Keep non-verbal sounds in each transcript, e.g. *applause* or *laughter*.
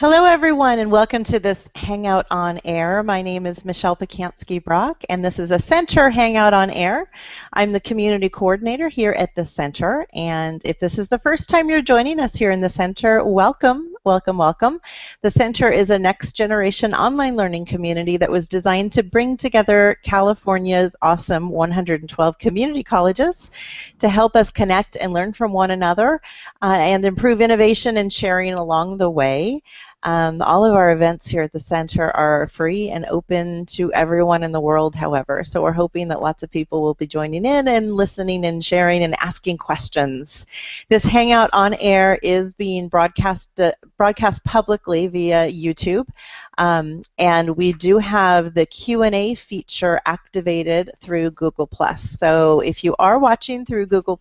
Hello, everyone, and welcome to this Hangout on Air. My name is Michelle Pacansky Brock, and this is a Center Hangout on Air. I'm the community coordinator here at the Center, and if this is the first time you're joining us here in the Center, welcome, welcome, welcome. The Center is a next generation online learning community that was designed to bring together California's awesome 112 community colleges to help us connect and learn from one another uh, and improve innovation and sharing along the way. Um, all of our events here at the center are free and open to everyone in the world, however. So we're hoping that lots of people will be joining in and listening and sharing and asking questions. This Hangout on air is being broadcast, uh, broadcast publicly via YouTube. Um, and we do have the Q&A feature activated through Google+. So if you are watching through Google+,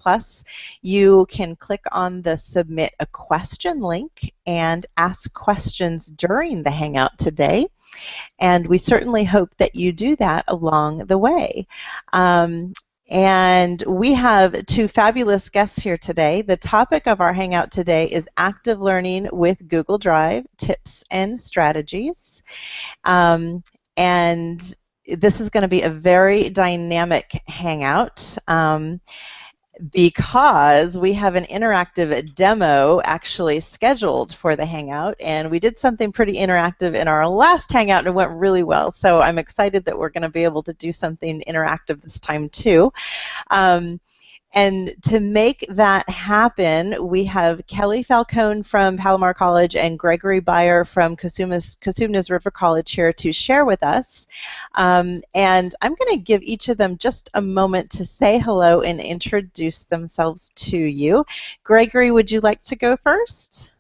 you can click on the Submit a Question link and ask questions during the Hangout today. And we certainly hope that you do that along the way. Um, and we have two fabulous guests here today. The topic of our Hangout today is active learning with Google Drive, tips and strategies. Um, and this is going to be a very dynamic Hangout. Um, because we have an interactive demo actually scheduled for the Hangout, and we did something pretty interactive in our last Hangout, and it went really well. So I'm excited that we're going to be able to do something interactive this time too. Um, and to make that happen, we have Kelly Falcone from Palomar College and Gregory Beyer from Cosumnes, River College here to share with us. Um, and I'm going to give each of them just a moment to say hello and introduce themselves to you. Gregory, would you like to go first?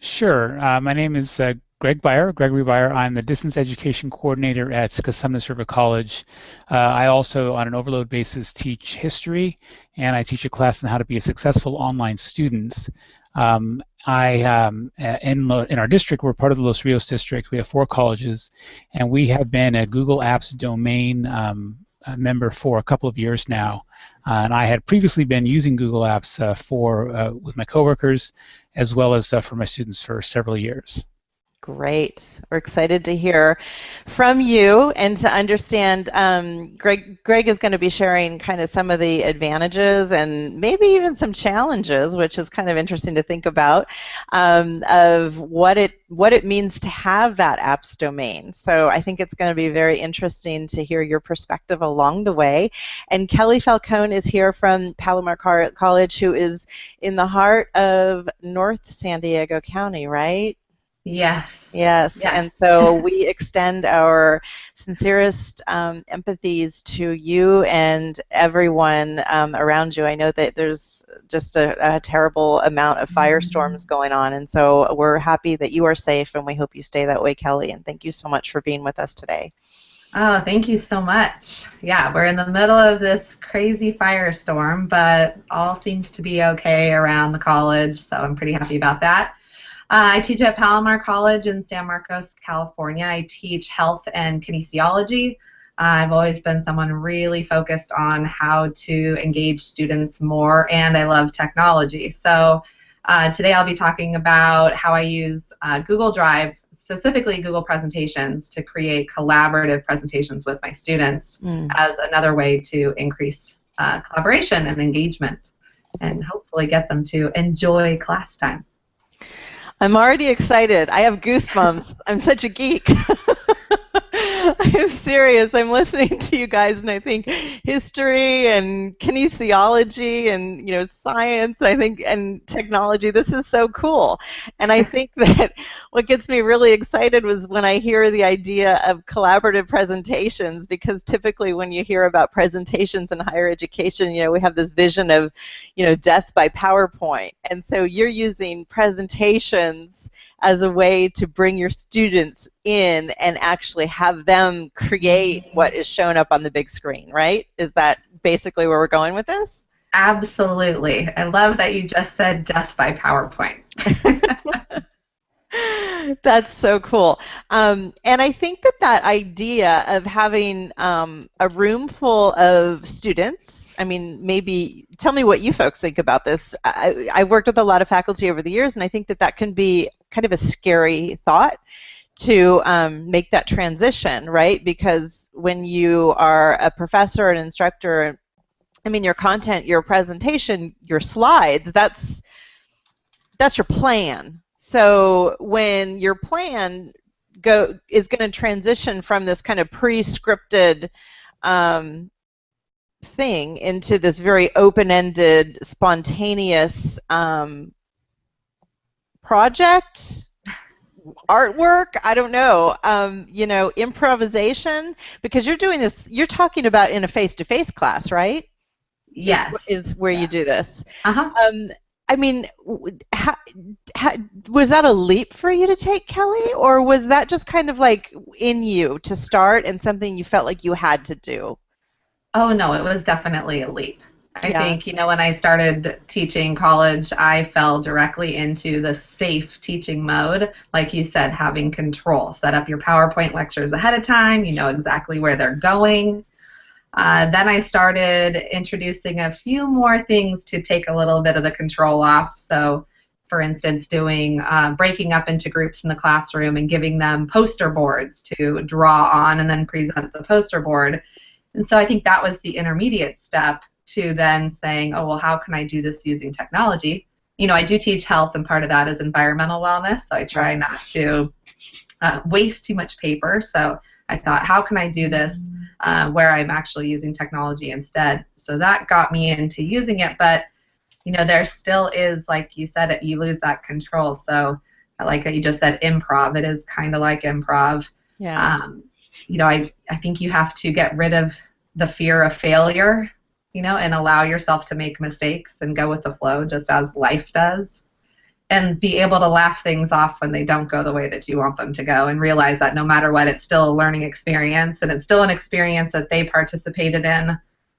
Sure. Uh, my name is uh, Greg Beyer, Gregory Beyer. I'm the distance education coordinator at Cosumnes River College. Uh, I also, on an overload basis, teach history, and I teach a class on how to be a successful online student. Um, I um, in in our district, we're part of the Los Rios district. We have four colleges, and we have been a Google Apps domain um, member for a couple of years now. Uh, and I had previously been using Google Apps uh, for uh, with my coworkers, as well as uh, for my students for several years. Great. We're excited to hear from you and to understand. Um, Greg, Greg is going to be sharing kind of some of the advantages and maybe even some challenges, which is kind of interesting to think about, um, of what it what it means to have that apps domain. So I think it's going to be very interesting to hear your perspective along the way. And Kelly Falcone is here from Palomar College, who is in the heart of North San Diego County, right? Yes. Yes. yes. And so we *laughs* extend our sincerest um, empathies to you and everyone um, around you. I know that there's just a, a terrible amount of firestorms mm-hmm. going on, and so we're happy that you are safe, and we hope you stay that way, Kelly. And thank you so much for being with us today. Oh, thank you so much. Yeah, we're in the middle of this crazy firestorm, but all seems to be okay around the college, so I'm pretty happy about that. Uh, I teach at Palomar College in San Marcos, California. I teach health and kinesiology. Uh, I've always been someone really focused on how to engage students more, and I love technology. So uh, today I'll be talking about how I use uh, Google Drive, specifically Google Presentations, to create collaborative presentations with my students mm. as another way to increase uh, collaboration and engagement and hopefully get them to enjoy class time. I'm already excited. I have goosebumps. I'm such a geek. *laughs* *laughs* I'm serious. I'm listening to you guys, and I think history and kinesiology and you know science. I think and technology. This is so cool, and I think *laughs* that what gets me really excited was when I hear the idea of collaborative presentations. Because typically, when you hear about presentations in higher education, you know we have this vision of you know death by PowerPoint, and so you're using presentations as a way to bring your students in and actually have them create what is shown up on the big screen, right? Is that basically where we're going with this? Absolutely. I love that you just said death by PowerPoint. *laughs* *laughs* That's so cool. Um, and I think that that idea of having um, a room full of students, I mean, maybe tell me what you folks think about this. I, I've worked with a lot of faculty over the years, and I think that that can be kind of a scary thought to um, make that transition, right? Because when you are a professor, an instructor, I mean, your content, your presentation, your slides, that's that's your plan, so when your plan go is going to transition from this kind of pre-scripted um, thing into this very open-ended, spontaneous um, project, artwork, I don't know, um, you know, improvisation, because you're doing this, you're talking about in a face-to-face class, right? Yes. Is, is where yeah. you do this. Uh-huh. Um, I mean, how, how, was that a leap for you to take, Kelly, or was that just kind of like in you to start and something you felt like you had to do? Oh no, it was definitely a leap. I Yeah. think, you know, when I started teaching college, I fell directly into the safe teaching mode. Like you said, having control. Set up your PowerPoint lectures ahead of time, you know exactly where they're going. Uh, then I started introducing a few more things to take a little bit of the control off. So, for instance, doing uh, breaking up into groups in the classroom and giving them poster boards to draw on and then present the poster board. And so I think that was the intermediate step to then saying, oh, well, how can I do this using technology? You know, I do teach health, and part of that is environmental wellness, so I try not to uh, waste too much paper. So I thought, how can I do this uh, where I'm actually using technology instead? So that got me into using it, but you know, there still is, like you said, you lose that control. So I like that you just said improv. It is kind of like improv. Yeah. Um, you know, I, I think you have to get rid of the fear of failure, you know, and allow yourself to make mistakes and go with the flow just as life does. And be able to laugh things off when they don't go the way that you want them to go and realize that no matter what, it's still a learning experience and it's still an experience that they participated in.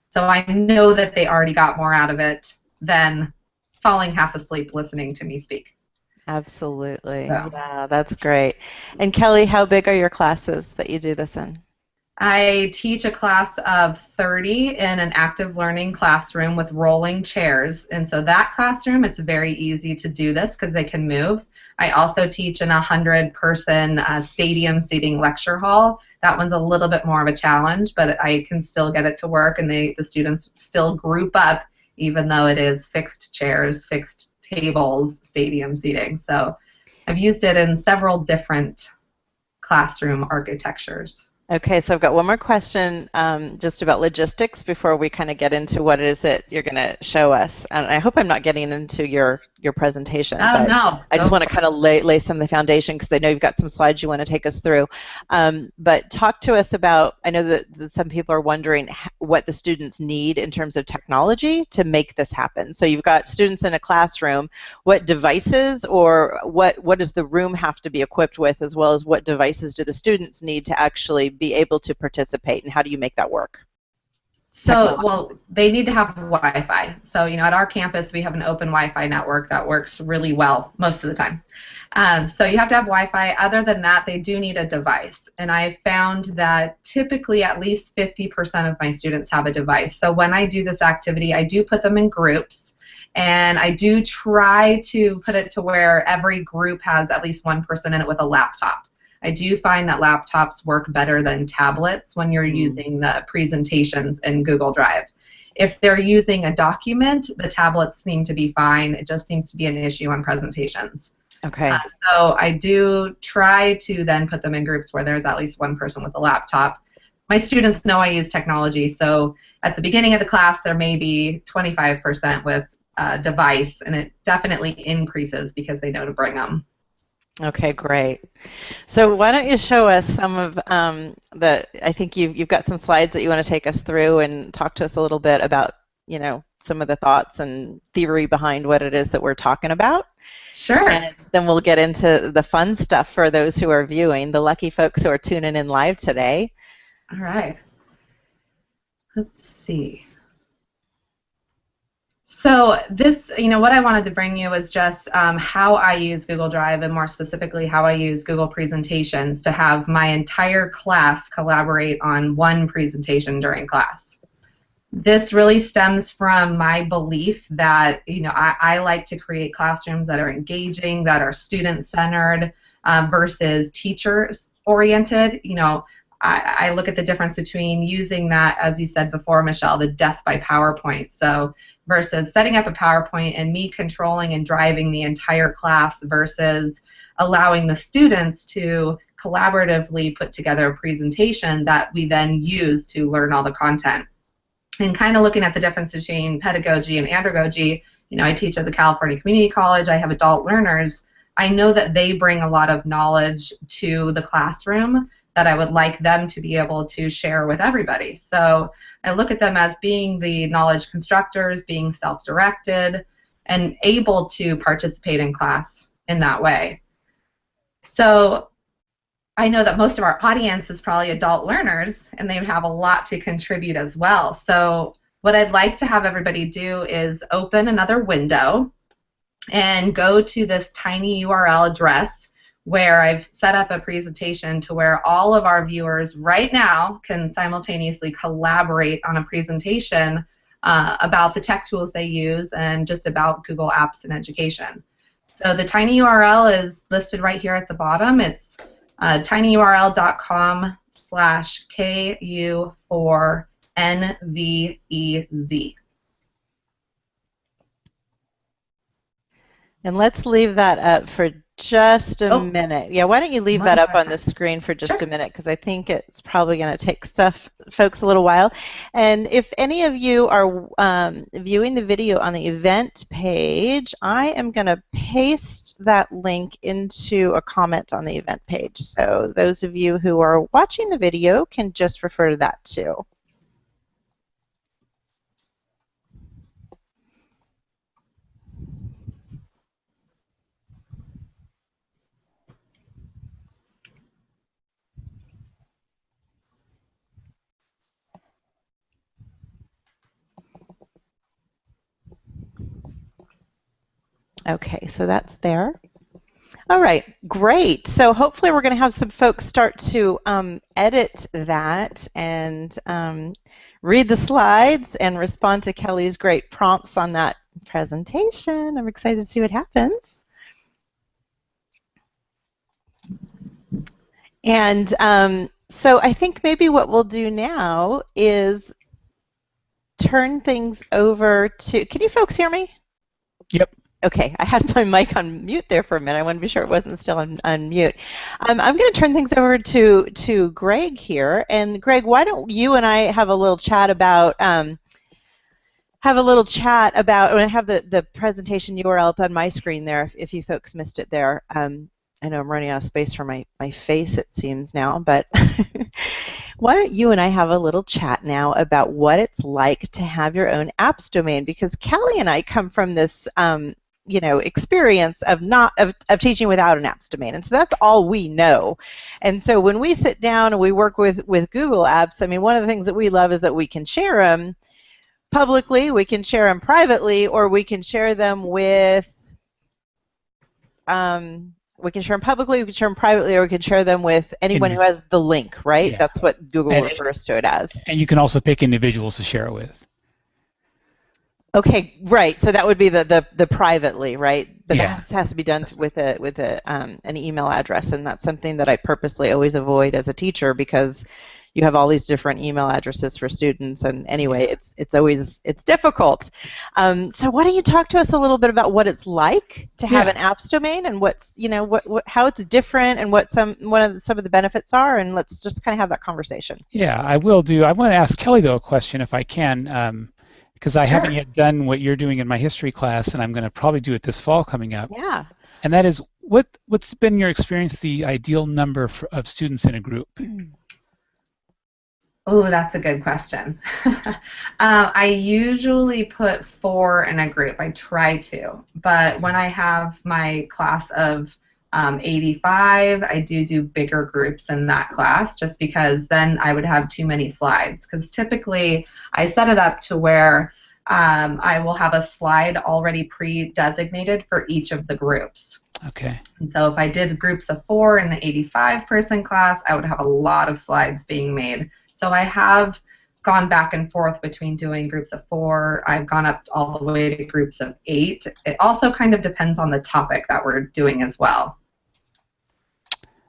So I know that they already got more out of it than falling half asleep listening to me speak. Absolutely. So. Yeah, that's great. And Kelly, how big are your classes that you do this in? I teach a class of 30 in an active learning classroom with rolling chairs. And so that classroom, it's very easy to do this because they can move. I also teach in a 100 person uh, stadium seating lecture hall. That one's a little bit more of a challenge, but I can still get it to work and they, the students still group up even though it is fixed chairs, fixed tables, stadium seating. So I've used it in several different classroom architectures. Okay, so I've got one more question um, just about logistics before we kind of get into what it is that you're going to show us. And I hope I'm not getting into your, your presentation. Oh, but no. I just want to kind of lay, lay some of the foundation because I know you've got some slides you want to take us through. Um, but talk to us about, I know that, that some people are wondering what the students need in terms of technology to make this happen. So you've got students in a classroom. What devices or what, what does the room have to be equipped with as well as what devices do the students need to actually be able to participate and how do you make that work? So, well, they need to have Wi-Fi. So, you know, at our campus, we have an open Wi-Fi network that works really well most of the time. Um, so you have to have Wi-Fi. Other than that, they do need a device. And I found that typically at least 50% of my students have a device. So when I do this activity, I do put them in groups. And I do try to put it to where every group has at least one person in it with a laptop. I do find that laptops work better than tablets when you're Mm. using the presentations in Google Drive. If they're using a document, the tablets seem to be fine. It just seems to be an issue on presentations. Okay. Uh, so I do try to then put them in groups where there's at least one person with a laptop. My students know I use technology, so at the beginning of the class there may be 25% with a device, and it definitely increases because they know to bring them. Okay, great. So why don't you show us some of um, the, I think you've, you've got some slides that you want to take us through and talk to us a little bit about, you know, some of the thoughts and theory behind what it is that we're talking about. Sure. And then we'll get into the fun stuff for those who are viewing, the lucky folks who are tuning in live today. All right. Let's see. So this, you know, what I wanted to bring you is just um, how I use Google Drive and more specifically how I use Google Presentations to have my entire class collaborate on one presentation during class. This really stems from my belief that, you know, I, I like to create classrooms that are engaging, that are student-centered um, versus teachers-oriented. You know, I, I, look at the difference between using that, as you said before, Michelle, the death by PowerPoint. So versus setting up a PowerPoint and me controlling and driving the entire class versus allowing the students to collaboratively put together a presentation that we then use to learn all the content. And kind of looking at the difference between pedagogy and andragogy, you know, I teach at the California Community College, I have adult learners. I know that they bring a lot of knowledge to the classroom that I would like them to be able to share with everybody. So I look at them as being the knowledge constructors, being self-directed, and able to participate in class in that way. So I know that most of our audience is probably adult learners, and they have a lot to contribute as well. So what I'd like to have everybody do is open another window and go to this tiny URL address where I've set up a presentation to where all of our viewers right now can simultaneously collaborate on a presentation uh, about the tech tools they use and just about Google Apps in education. So the tiny URL is listed right here at the bottom. It's uh, tinyurl.com slash KU4NVEZ. And let's leave that up for just a oh. minute. Yeah, why don't you leave that up on the screen for just sure. a minute because I think it's probably going to take stuff folks a little while. And if any of you are um, viewing the video on the event page, I am going to paste that link into a comment on the event page. So those of you who are watching the video can just refer to that too. Okay, so that's there. All right, great. So hopefully we're going to have some folks start to um, edit that and um, read the slides and respond to Kelly's great prompts on that presentation. I'm excited to see what happens. And um, so I think maybe what we'll do now is turn things over to, can you folks hear me? Yep. Okay, I had my mic on mute there for a minute. I want to be sure it wasn't still on, on mute. Um, I'm going to turn things over to to Greg here. And Greg, why don't you and I have a little chat about um, have a little chat about when I have the the presentation URL up on my screen there. If, if you folks missed it there, um, I know I'm running out of space for my my face. It seems now, but *laughs* why don't you and I have a little chat now about what it's like to have your own apps domain? Because Kelly and I come from this um, you know experience of not of, of teaching without an apps domain and so that's all we know and so when we sit down and we work with with google apps i mean one of the things that we love is that we can share them publicly we can share them privately or we can share them with um, we can share them publicly, we can share them privately, or we can share them with anyone who has the link, right? Yeah. That's what Google and, refers to it as. And you can also pick individuals to share it with. Okay, right. So that would be the the, the privately, right? But yeah. that has, to be done with a with a um, an email address, and that's something that I purposely always avoid as a teacher because you have all these different email addresses for students, and anyway, it's it's always it's difficult. Um, so why don't you talk to us a little bit about what it's like to have yeah. an apps domain, and what's you know what, what how it's different, and what some one of the, some of the benefits are, and let's just kind of have that conversation. Yeah, I will do. I want to ask Kelly though a question if I can. Um, because I sure. haven't yet done what you're doing in my history class, and I'm going to probably do it this fall coming up. Yeah. And that is, what what's been your experience the ideal number for, of students in a group? *clears throat* Oh, that's a good question. *laughs* uh, I usually put four in a group. I try to, but when I have my class of um, 85, I do do bigger groups in that class just because then I would have too many slides. Because typically I set it up to where um, I will have a slide already pre-designated for each of the groups. Okay. And so if I did groups of four in the 85 person class, I would have a lot of slides being made. So I have gone back and forth between doing groups of four. I've gone up all the way to groups of eight. It also kind of depends on the topic that we're doing as well.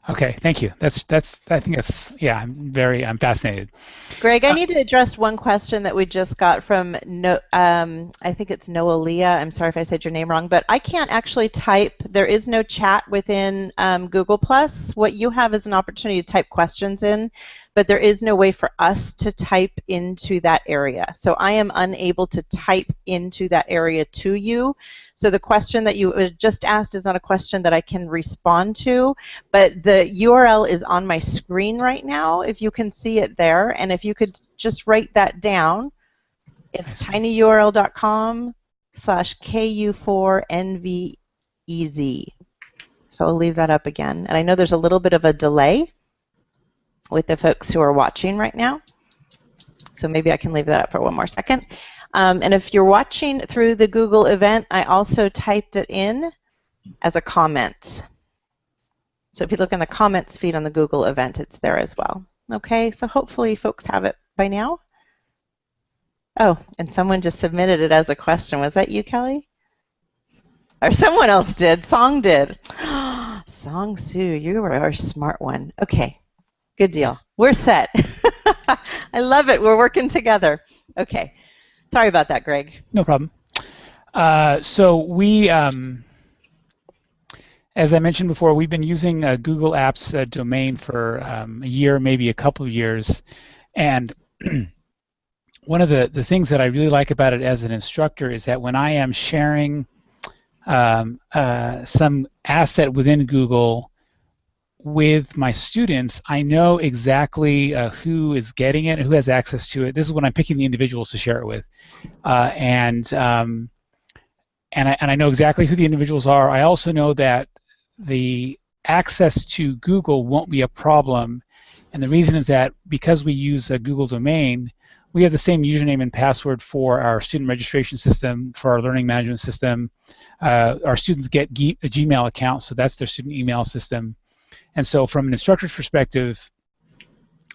Okay, thank you. That's that's I think that's yeah. I'm very I'm fascinated. Greg, I uh, need to address one question that we just got from no. Um, I think it's Noah Leah. I'm sorry if I said your name wrong, but I can't actually type. There is no chat within um, Google Plus. What you have is an opportunity to type questions in, but there is no way for us to type into that area. So I am unable to type into that area to you. So the question that you uh, just asked is not a question that I can respond to, but the URL is on my screen right now, if you can see it there. And if you could just write that down, it's tinyurl.com slash ku4nvez. So I'll leave that up again. And I know there's a little bit of a delay with the folks who are watching right now. So maybe I can leave that up for one more second. Um, and if you're watching through the Google event, I also typed it in as a comment. So if you look in the comments feed on the Google event, it's there as well. Okay, so hopefully folks have it by now. Oh, and someone just submitted it as a question. Was that you, Kelly? Or someone else did. Song did. *gasps* Song Sue, you are a smart one. Okay, Good deal. We're set. *laughs* I love it. We're working together. Okay. Sorry about that, Greg. No problem. Uh, so we, um, as I mentioned before, we've been using uh, Google Apps uh, domain for um, a year, maybe a couple of years, and *clears throat* one of the, the things that I really like about it as an instructor is that when I am sharing um, uh, some asset within Google with my students, I know exactly uh, who is getting it, who has access to it. This is when I'm picking the individuals to share it with, uh, and um, and I, and I know exactly who the individuals are. I also know that the access to Google won't be a problem, and the reason is that because we use a Google domain, we have the same username and password for our student registration system, for our learning management system. Uh, our students get a Gmail account, so that's their student email system. And so from an instructor's perspective,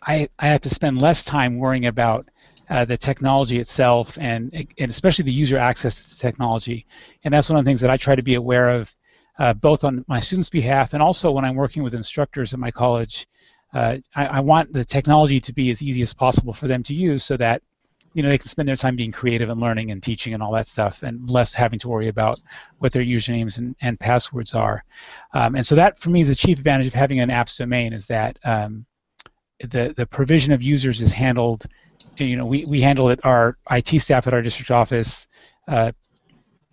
I, I have to spend less time worrying about uh, the technology itself and, and especially the user access to the technology. And that's one of the things that I try to be aware of uh, both on my students' behalf and also when I'm working with instructors at my college. Uh, I, I, want the technology to be as easy as possible for them to use so that you know they can spend their time being creative and learning and teaching and all that stuff and less having to worry about what their usernames and, and passwords are. Um, and so that for me is the chief advantage of having an apps domain is that um, the the provision of users is handled you know we, we handle it our IT staff at our district office uh,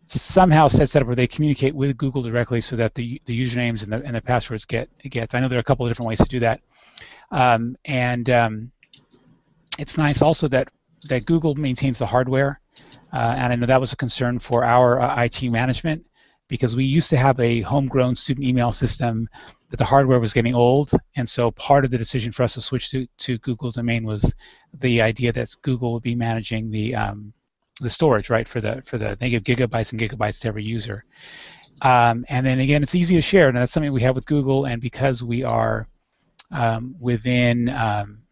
somehow sets that up where they communicate with Google directly so that the the usernames and the and the passwords get gets. I know there are a couple of different ways to do that. Um, and um, it's nice also that that Google maintains the hardware, uh, and I know that was a concern for our uh, IT management because we used to have a homegrown student email system, but the hardware was getting old, and so part of the decision for us to switch to, to Google Domain was the idea that Google would be managing the um, the storage, right, for the for the they give gigabytes and gigabytes to every user. Um, and then again, it's easy to share, and that's something we have with Google, and because we are um, within um,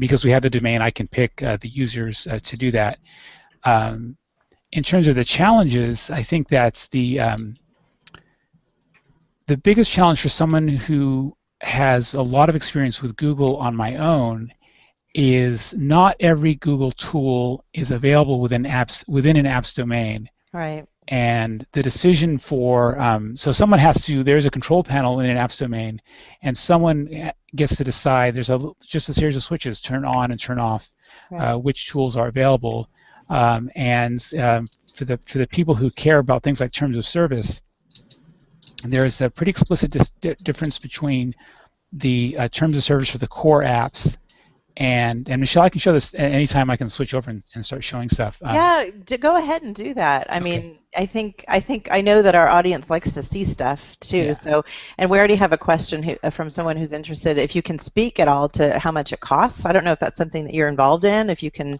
because we have the domain, I can pick uh, the users uh, to do that. Um, in terms of the challenges, I think that's the um, the biggest challenge for someone who has a lot of experience with Google on my own is not every Google tool is available within apps within an apps domain. Right and the decision for um, so someone has to there's a control panel in an apps domain and someone gets to decide there's a just a series of switches turn on and turn off right. uh, which tools are available um, and um, for the for the people who care about things like terms of service there's a pretty explicit dis- difference between the uh, terms of service for the core apps and and Michelle, I can show this anytime I can switch over and, and start showing stuff. Um, yeah, go ahead and do that. I okay. mean, I think I think I know that our audience likes to see stuff too. Yeah. So, and we already have a question who, uh, from someone who's interested. If you can speak at all to how much it costs, I don't know if that's something that you're involved in. If you can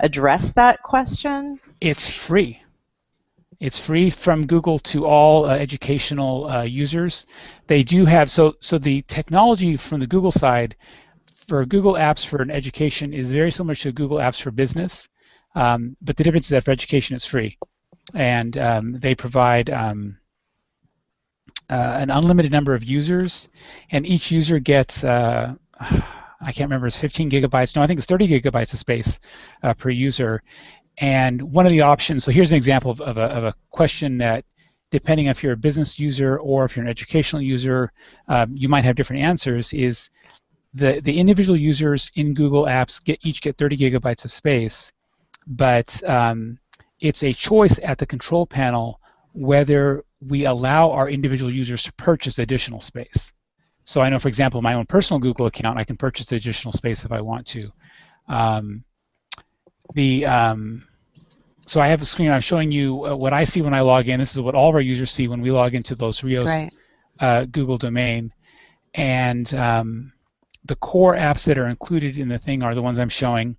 address that question? It's free. It's free from Google to all uh, educational uh, users. They do have so so the technology from the Google side for Google Apps for an education is very similar to Google Apps for business, um, but the difference is that for education it's free, and um, they provide um, uh, an unlimited number of users, and each user gets uh, *sighs* I can't remember it's 15 gigabytes. No, I think it's 30 gigabytes of space uh, per user, and one of the options, so here's an example of, of, a, of a question that, depending if you're a business user or if you're an educational user, um, you might have different answers, is the, the individual users in Google Apps get each get 30 gigabytes of space, but um, it's a choice at the control panel whether we allow our individual users to purchase additional space. So I know, for example, my own personal Google account, I can purchase additional space if I want to. Um, the um, so I have a screen. I'm showing you uh, what I see when I log in. This is what all of our users see when we log into Los Rios right. uh, Google domain, and um, the core apps that are included in the thing are the ones I'm showing: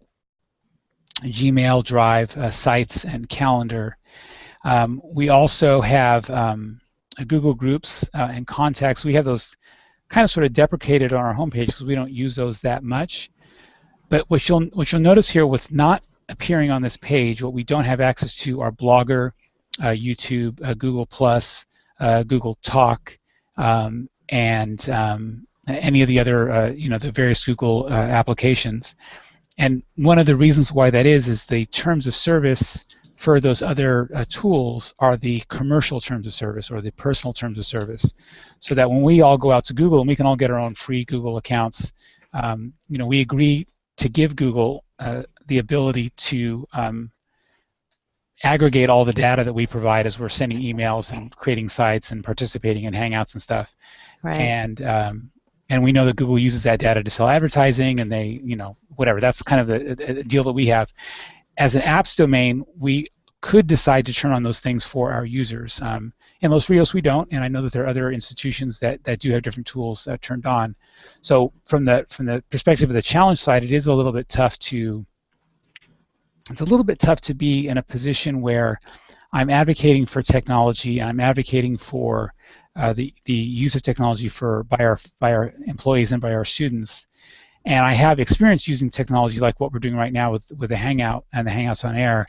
Gmail, Drive, uh, Sites, and Calendar. Um, we also have um, Google Groups uh, and Contacts. We have those kind of sort of deprecated on our homepage because we don't use those that much. But what you'll what you'll notice here, what's not appearing on this page, what we don't have access to are Blogger, uh, YouTube, uh, Google Plus, uh, Google Talk, um, and um, any of the other, uh, you know, the various Google uh, applications. And one of the reasons why that is is the terms of service for those other uh, tools are the commercial terms of service or the personal terms of service. So that when we all go out to Google and we can all get our own free Google accounts, um, you know, we agree to give Google uh, the ability to um, aggregate all the data that we provide as we're sending emails and creating sites and participating in Hangouts and stuff. Right. And um, and we know that Google uses that data to sell advertising, and they, you know, whatever. That's kind of the, the deal that we have. As an apps domain, we could decide to turn on those things for our users. Um, in Los Rios, we don't, and I know that there are other institutions that, that do have different tools uh, turned on. So from the from the perspective of the challenge side, it is a little bit tough to it's a little bit tough to be in a position where I'm advocating for technology and I'm advocating for uh, the the use of technology for by our by our employees and by our students. And I have experience using technology like what we're doing right now with with the Hangout and the Hangouts on Air,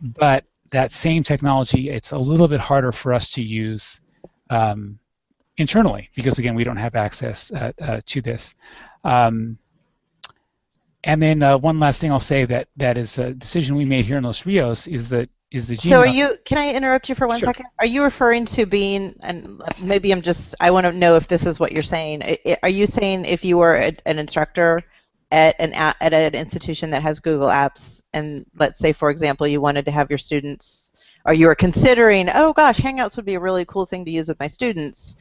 but that same technology, it's a little bit harder for us to use um, internally because again we don't have access uh, uh, to this. Um, and then uh, one last thing I'll say that that is a decision we made here in Los Rios is that is the Gmail. So are you? Can I interrupt you for one sure. second? Are you referring to being? And maybe I'm just. I want to know if this is what you're saying. Are you saying if you were a, an instructor at an at an institution that has Google Apps, and let's say, for example, you wanted to have your students, or you were considering, oh gosh, Hangouts would be a really cool thing to use with my students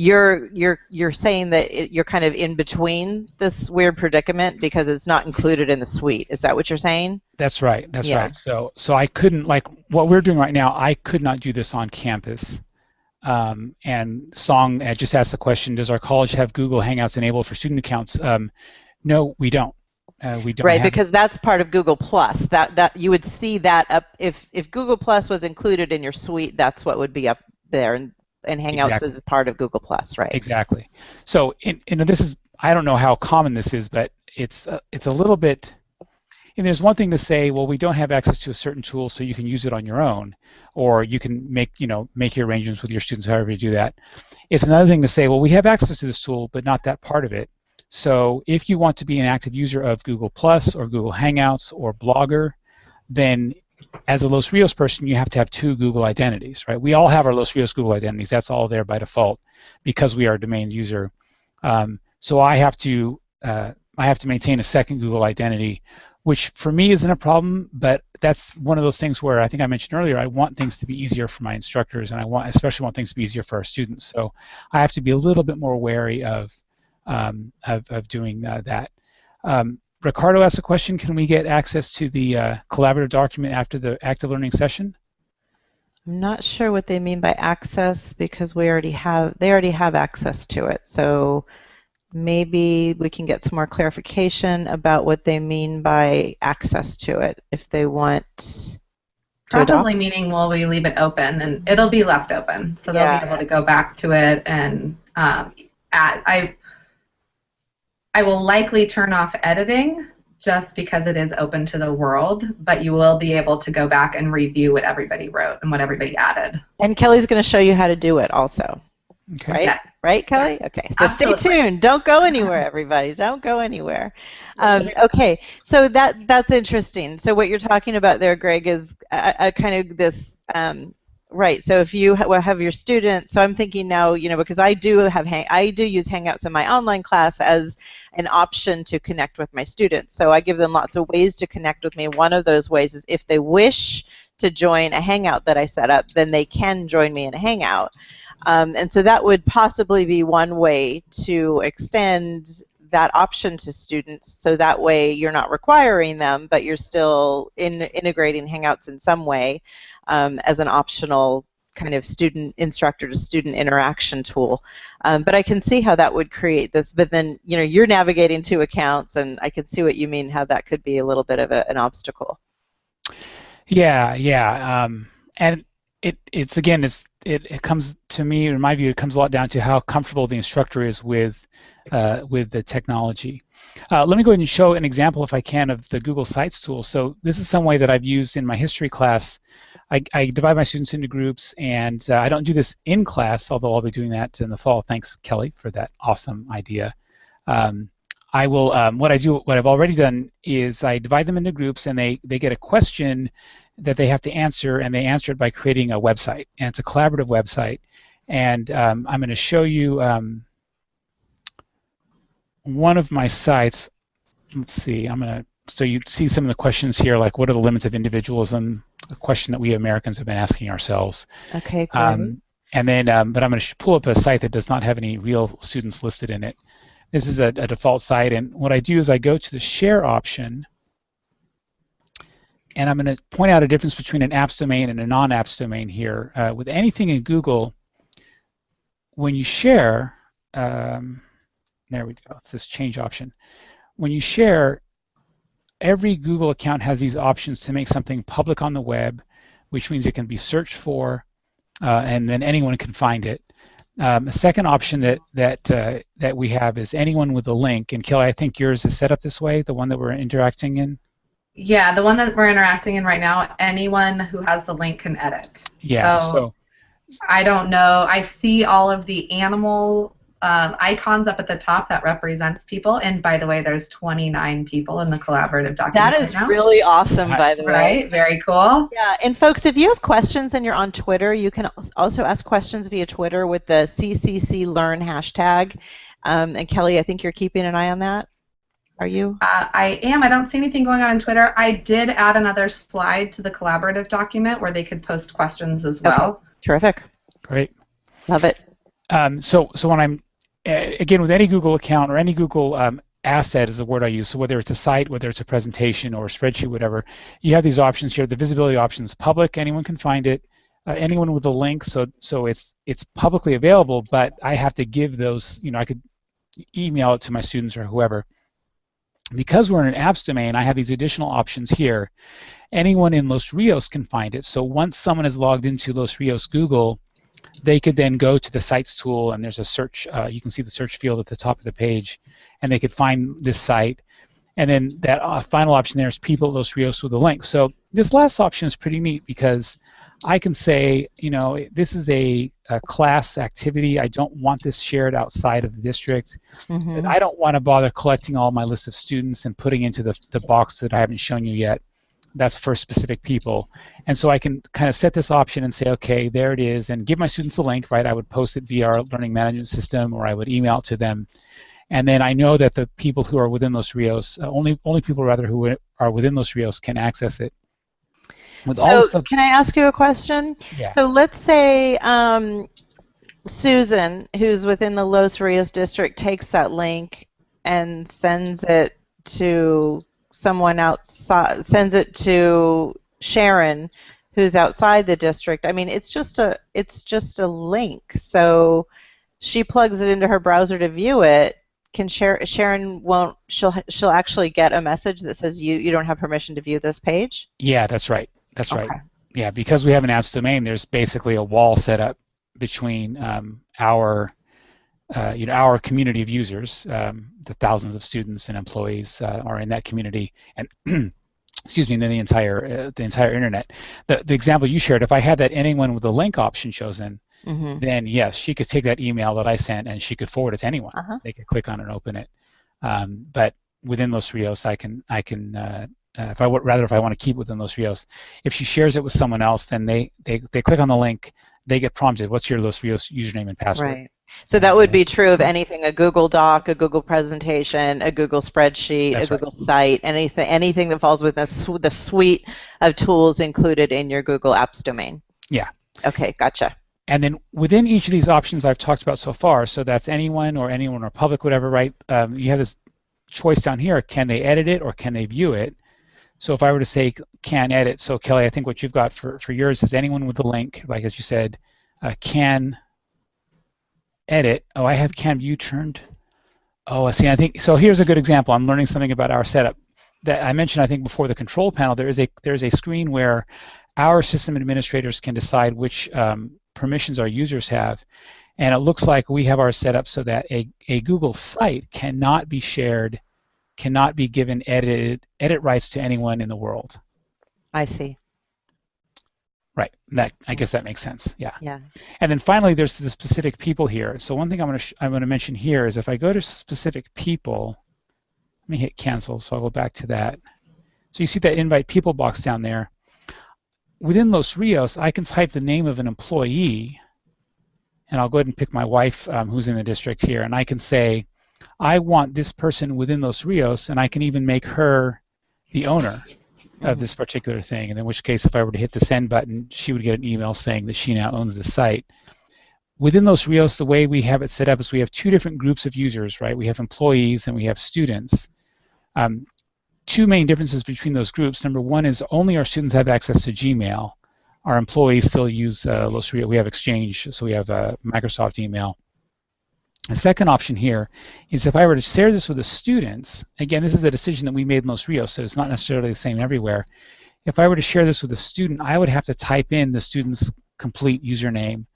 you're you're you're saying that it, you're kind of in between this weird predicament because it's not included in the suite. Is that what you're saying? That's right. That's yeah. right. So so I couldn't like what we're doing right now. I could not do this on campus. Um, and Song just asked the question: Does our college have Google Hangouts enabled for student accounts? Um, no, we don't. Uh, we don't right because that's part of Google Plus. That that you would see that up if if Google Plus was included in your suite, that's what would be up there, and and Hangouts exactly. is part of Google Plus, right? Exactly. So, in, in, this is I don't know how common this is, but it's uh, it's a little bit. And there's one thing to say, well, we don't have access to a certain tool, so you can use it on your own, or you can make you know make your arrangements with your students, however you do that. It's another thing to say, well, we have access to this tool, but not that part of it. So if you want to be an active user of Google Plus or Google Hangouts or Blogger, then as a Los Rios person, you have to have two Google identities, right? We all have our Los Rios Google identities. That's all there by default because we are a domain user. Um, so I have to uh, I have to maintain a second Google identity, which for me isn't a problem, but that's one of those things where I think I mentioned earlier. I want things to be easier for my instructors, and I want especially want things to be easier for our students. So I have to be a little bit more wary of um, of, of doing uh, that. Um, Ricardo asked a question, can we get access to the uh, collaborative document after the active learning session? I'm not sure what they mean by access because we already have they already have access to it. So maybe we can get some more clarification about what they mean by access to it if they want to Probably adopt. meaning will we leave it open and it'll be left open, so they'll Yeah. be able to go back to it and um, add. I I will likely turn off editing just because it is open to the world, but you will be able to go back and review what everybody wrote and what everybody added. And Kelly's going to show you how to do it also, Okay. right? Yeah. Right, Kelly? Okay, so Absolutely. stay tuned. Don't go anywhere, *laughs* everybody. Don't go anywhere. Um, okay, so that that's interesting. So what you're talking about there, Greg, is a, a kind of this. Um, Right. So if you ha- have your students, so I'm thinking now, you know, because I do have hang, I do use Hangouts in my online class as an option to connect with my students. So I give them lots of ways to connect with me. One of those ways is if they wish to join a Hangout that I set up, then they can join me in a Hangout. Um, and so that would possibly be one way to extend that option to students so that way you're not requiring them but you're still in integrating hangouts in some way um, as an optional kind of student instructor to student interaction tool um, but i can see how that would create this but then you know you're navigating two accounts and i can see what you mean how that could be a little bit of a, an obstacle Yeah, yeah, um, and it it's again it's it, it comes to me in my view it comes a lot down to how comfortable the instructor is with uh, with the technology. Uh, let me go ahead and show an example if I can of the Google Sites tool. So this is some way that I've used in my history class. I, I divide my students into groups and uh, I don't do this in class, although I'll be doing that in the fall. Thanks Kelly for that awesome idea. Um, I will. Um, what I do, what I've already done, is I divide them into groups, and they they get a question that they have to answer, and they answer it by creating a website, and it's a collaborative website. And um, I'm going to show you um, one of my sites. Let's see. I'm going to. So you see some of the questions here, like what are the limits of individualism? A question that we Americans have been asking ourselves. okay great. Um, and then, um, but I'm going to pull up a site that does not have any real students listed in it. This is a, a default site, and what I do is I go to the share option, and I'm going to point out a difference between an apps domain and a non-apps domain here. Uh, with anything in Google, when you share, um, there we go, it's this change option. When you share, every Google account has these options to make something public on the web, which means it can be searched for, uh, and then anyone can find it. Um, a second option that that uh, that we have is anyone with a link. And Kelly, I think yours is set up this way, the one that we're interacting in. Yeah, the one that we're interacting in right now, anyone who has the link can edit. Yeah. So- So, I don't know. I see all of the animal um, icons up at the top that represents people. And by the way, there's 29 people in the collaborative document. that is right now. really awesome by the way right. Very cool. Yeah, and folks, if you have questions and you're on Twitter, you can also ask questions via Twitter with the CCC Learn hashtag. Um, and Kelly, I think you're keeping an eye on that. Are you? Uh, I am. I don't see anything going on on Twitter. I did add another slide to the collaborative document where they could post questions as well. Terrific. great. Love it. Um, so, so when I'm again with any Google account or any Google um, asset is the word I use. So whether it's a site, whether it's a presentation or a spreadsheet, whatever, you have these options here. The visibility option is public; anyone can find it. Uh, anyone with a link, so so it's it's publicly available, but I have to give those. You know, I could email it to my students or whoever. Because we're in an apps domain, I have these additional options here. Anyone in Los Rios can find it. So once someone is logged into Los Rios Google, they could then go to the sites tool and there's a search uh, you can see the search field at the top of the page and they could find this site and then that uh, final option there is people at Los Rios with a link so this last option is pretty neat because I can say you know this is a, a class activity I don't want this shared outside of the district Mhm. I don't want to bother collecting all my list of students and putting into the, the box that I haven't shown you yet. That's for specific people. And so I can kind of set this option and say, okay, there it is, and give my students a link, right? I would post it via our learning management system or I would email it to them. And then I know that the people who are within Los Rios, uh, only only people rather who are within Los Rios can access it. With So, stuff, can I ask you a question? yeah. So, let's say um, Susan, who's within the Los Rios district, takes that link and sends it to someone outside, sends it to Sharon, who's outside the district. I mean, it's just a it's just a link. So she plugs it into her browser to view it. can Sharon, Sharon won't she'll she'll actually get a message that says you you don't have permission to view this page. Yeah, that's right. That's Okay. right. Yeah, because we have an apps domain, there's basically a wall set up between um, our uh, you know our community of users, um, the thousands of students and employees uh, are in that community, and *clears throat* excuse me, and then the entire uh, the entire internet. The the example you shared, if I had that anyone with the link option chosen, hmm then yes, she could take that email that I sent and she could forward it to anyone. Uh-huh. They could click on it and open it. Um, but within Los Rios, I can I can uh, uh, if I would rather if I want to keep within Los Rios, if she shares it with someone else, then they they, they click on the link, they get prompted, what's your Los Rios username and password? Right. So that would be true of anything a Google Doc, a Google presentation, a Google spreadsheet, That's a right. Google site, anything anything that falls within the the suite of tools included in your Google Apps domain. Yeah. Okay, gotcha. And then within each of these options I've talked about so far, so that's anyone or anyone or public, whatever, right? Um, you have this choice down here. Can they edit it or can they view it? So if I were to say can edit, so Kelly, I think what you've got for, for yours is anyone with a link, like as you said, uh, can edit. Oh, I have can view turned. Oh, I see. I think so. Here's a good example. I'm learning something about our setup that I mentioned. I think before the control panel, there is a there is a screen where our system administrators can decide which um, permissions our users have. And it looks like we have our setup so that a, a Google site cannot be shared, cannot be given edit, edit rights to anyone in the world. I see. Right. That I guess that makes sense. Yeah. Yeah. And then finally, there's the specific people here. So one thing I'm going to sh- I'm going to mention here is if I go to specific people, let me hit cancel. So I'll go back to that. So you see that invite people box down there. Within Los Rios, I can type the name of an employee, and I'll go ahead and pick my wife, um, who's in the district here, and I can say, I want this person within Los Rios, and I can even make her the owner of this particular thing. And in which case, if I were to hit the send button, she would get an email saying that she now owns the site. Within Los Rios, the way we have it set up is we have two different groups of users, right? We have employees and we have students. Um, two main differences between those groups. Number one is only our students have access to Gmail. Our employees still use uh, Los Rios. We have Exchange, so we have uh, Microsoft email. The second option here is if I were to share this with the students, again, this is a decision that we made in Los Rios, so it's not necessarily the same everywhere. If I were to share this with a student, I would have to type in the student's complete username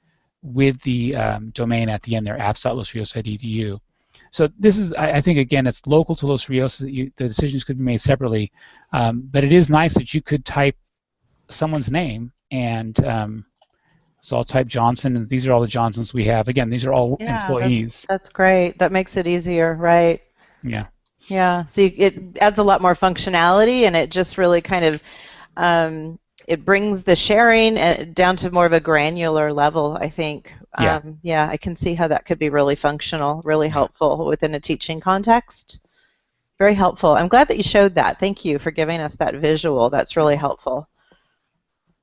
with the um, domain at the end there, apps.losrios.edu. So this is, I, I think, again, it's local to Los Rios. That you, the decisions could be made separately, um, but it is nice that you could type someone's name and um, so I'll type Johnson, and these are all the Johnsons we have. Again, these are all Yeah, employees. That's great. That makes it easier, right? Yeah. Yeah. So you, it adds a lot more functionality, and it just really kind of um, it brings the sharing uh, down to more of a granular level. I think. Yeah. Um, yeah. I can see how that could be really functional, really helpful within a teaching context. Very helpful. I'm glad that you showed that. Thank you for giving us that visual. That's really helpful.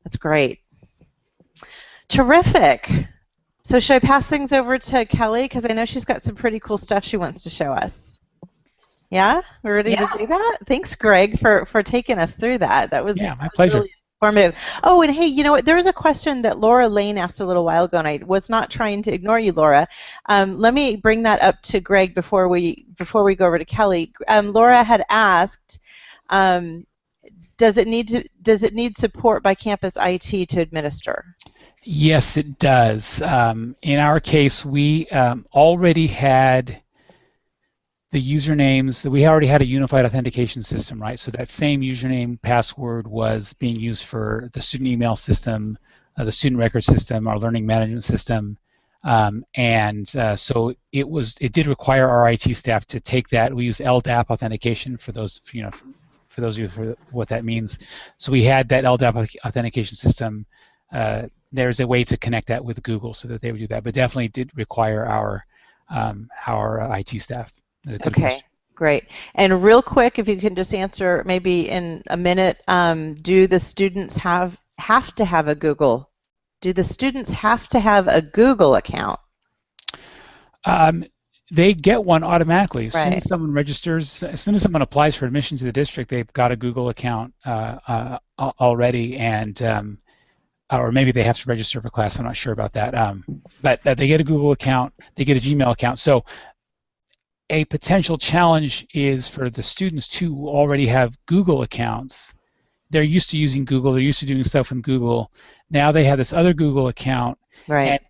That's great. Terrific. So should I pass things over to Kelly because I know she's got some pretty cool stuff she wants to show us. Yeah, we're ready Yeah. to do that. Thanks, Greg, for for taking us through that. That was Yeah, my that was pleasure. really informative. Oh, and hey, you know what? There was a question that Laura Lane asked a little while ago, and I was not trying to ignore you, Laura. Um, let me bring that up to Greg before we before we go over to Kelly. Um, Laura had asked. Um, does it need to does it need support by campus IT to administer? Yes, it does. Um, in our case, we um, already had the usernames. We already had a unified authentication system, right? So that same username password was being used for the student email system, uh, the student record system, our learning management system, um, and uh, so it was. It did require our IT staff to take that. We use LDAP authentication for those, you know, for, for those of you for what that means. So we had that LDAP authentication system. Uh, there's a way to connect that with Google so that they would do that, but definitely did require our um, our IT staff. Okay, question. great. And real quick, if you can just answer maybe in a minute, um, do the students have have to have a Google? Do the students have to have a Google account? Um, they get one automatically as soon as someone registers. As soon as someone applies for admission to the district, they've got a Google account uh, uh, already, and um, or maybe they have to register for class. I'm not sure about that. Um, but uh, they get a Google account, they get a Gmail account. So a potential challenge is for the students too who already have Google accounts. They're used to using Google. They're used to doing stuff in Google. Now they have this other Google account. Right.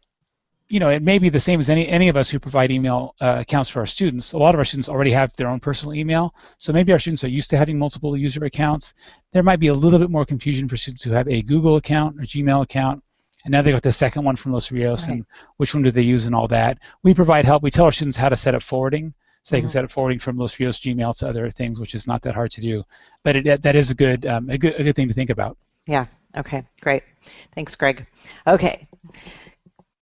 You know, it may be the same as any, any of us who provide email uh, accounts for our students. A lot of our students already have their own personal email, so maybe our students are used to having multiple user accounts. There might be a little bit more confusion for students who have a Google account or Gmail account, and now they got the second one from Los Rios, right. and which one do they use and all that. We provide help. We tell our students how to set up forwarding, so they mm-hmm. can set up forwarding from Los Rios Gmail to other things, which is not that hard to do. But it, that is a good, um, a good, a good thing to think about. Yeah. Okay. Great. Thanks, Greg. Okay.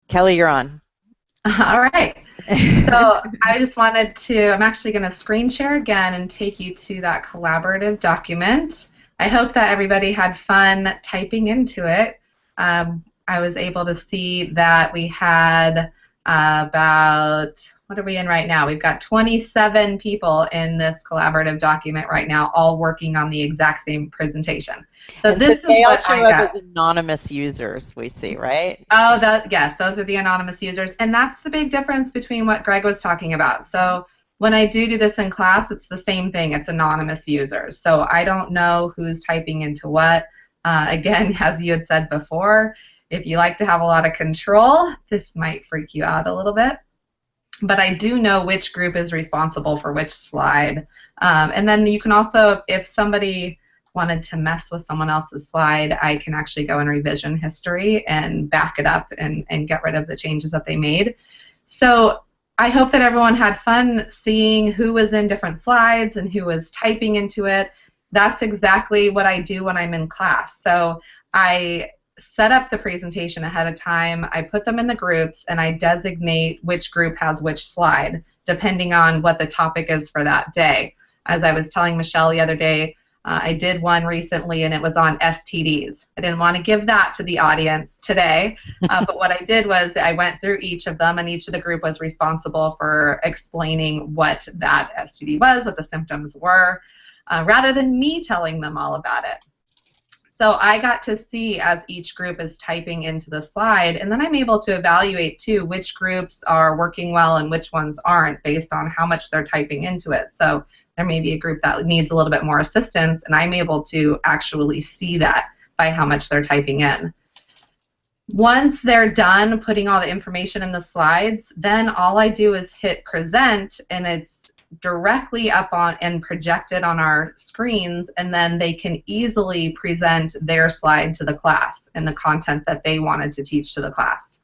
Kelly, you're on. *laughs* All right. So I just wanted to, I'm actually going to screen share again and take you to that collaborative document. I hope that everybody had fun typing into it. Um, I was able to see that we had uh, about what are we in right now? We've got 27 people in this collaborative document right now, all working on the exact same presentation. So and this so is what I got. as anonymous users. We see, right? Oh, that yes, those are the anonymous users, and that's the big difference between what Greg was talking about. So when I do do this in class, it's the same thing. It's anonymous users. So I don't know who's typing into what. Uh, *laughs* again, as you had said before, if you like to have a lot of control, this might freak you out a little bit but I do know which group is responsible for which slide. Um, and then you can also, if somebody wanted to mess with someone else's slide, I can actually go in revision history and back it up and, and get rid of the changes that they made. So I hope that everyone had fun seeing who was in different slides and who was typing into it. That's exactly what I do when I'm in class. So I set up the presentation ahead of time. I put them in the groups and I designate which group has which slide depending on what the topic is for that day. As I was telling Michelle the other day, uh, I did one recently and it was on STDs. I didn't want to give that to the audience today, uh, *laughs* but what I did was I went through each of them and each of the group was responsible for explaining what that STD was, what the symptoms were, uh, rather than me telling them all about it. So I got to see as each group is typing into the slide, and then I'm able to evaluate too which groups are working well and which ones aren't based on how much they're typing into it. So there may be a group that needs a little bit more assistance, and I'm able to actually see that by how much they're typing in. Once they're done putting all the information in the slides, then all I do is hit present, and it's directly up on and projected on our screens, and then they can easily present their slide to the class and the content that they wanted to teach to the class.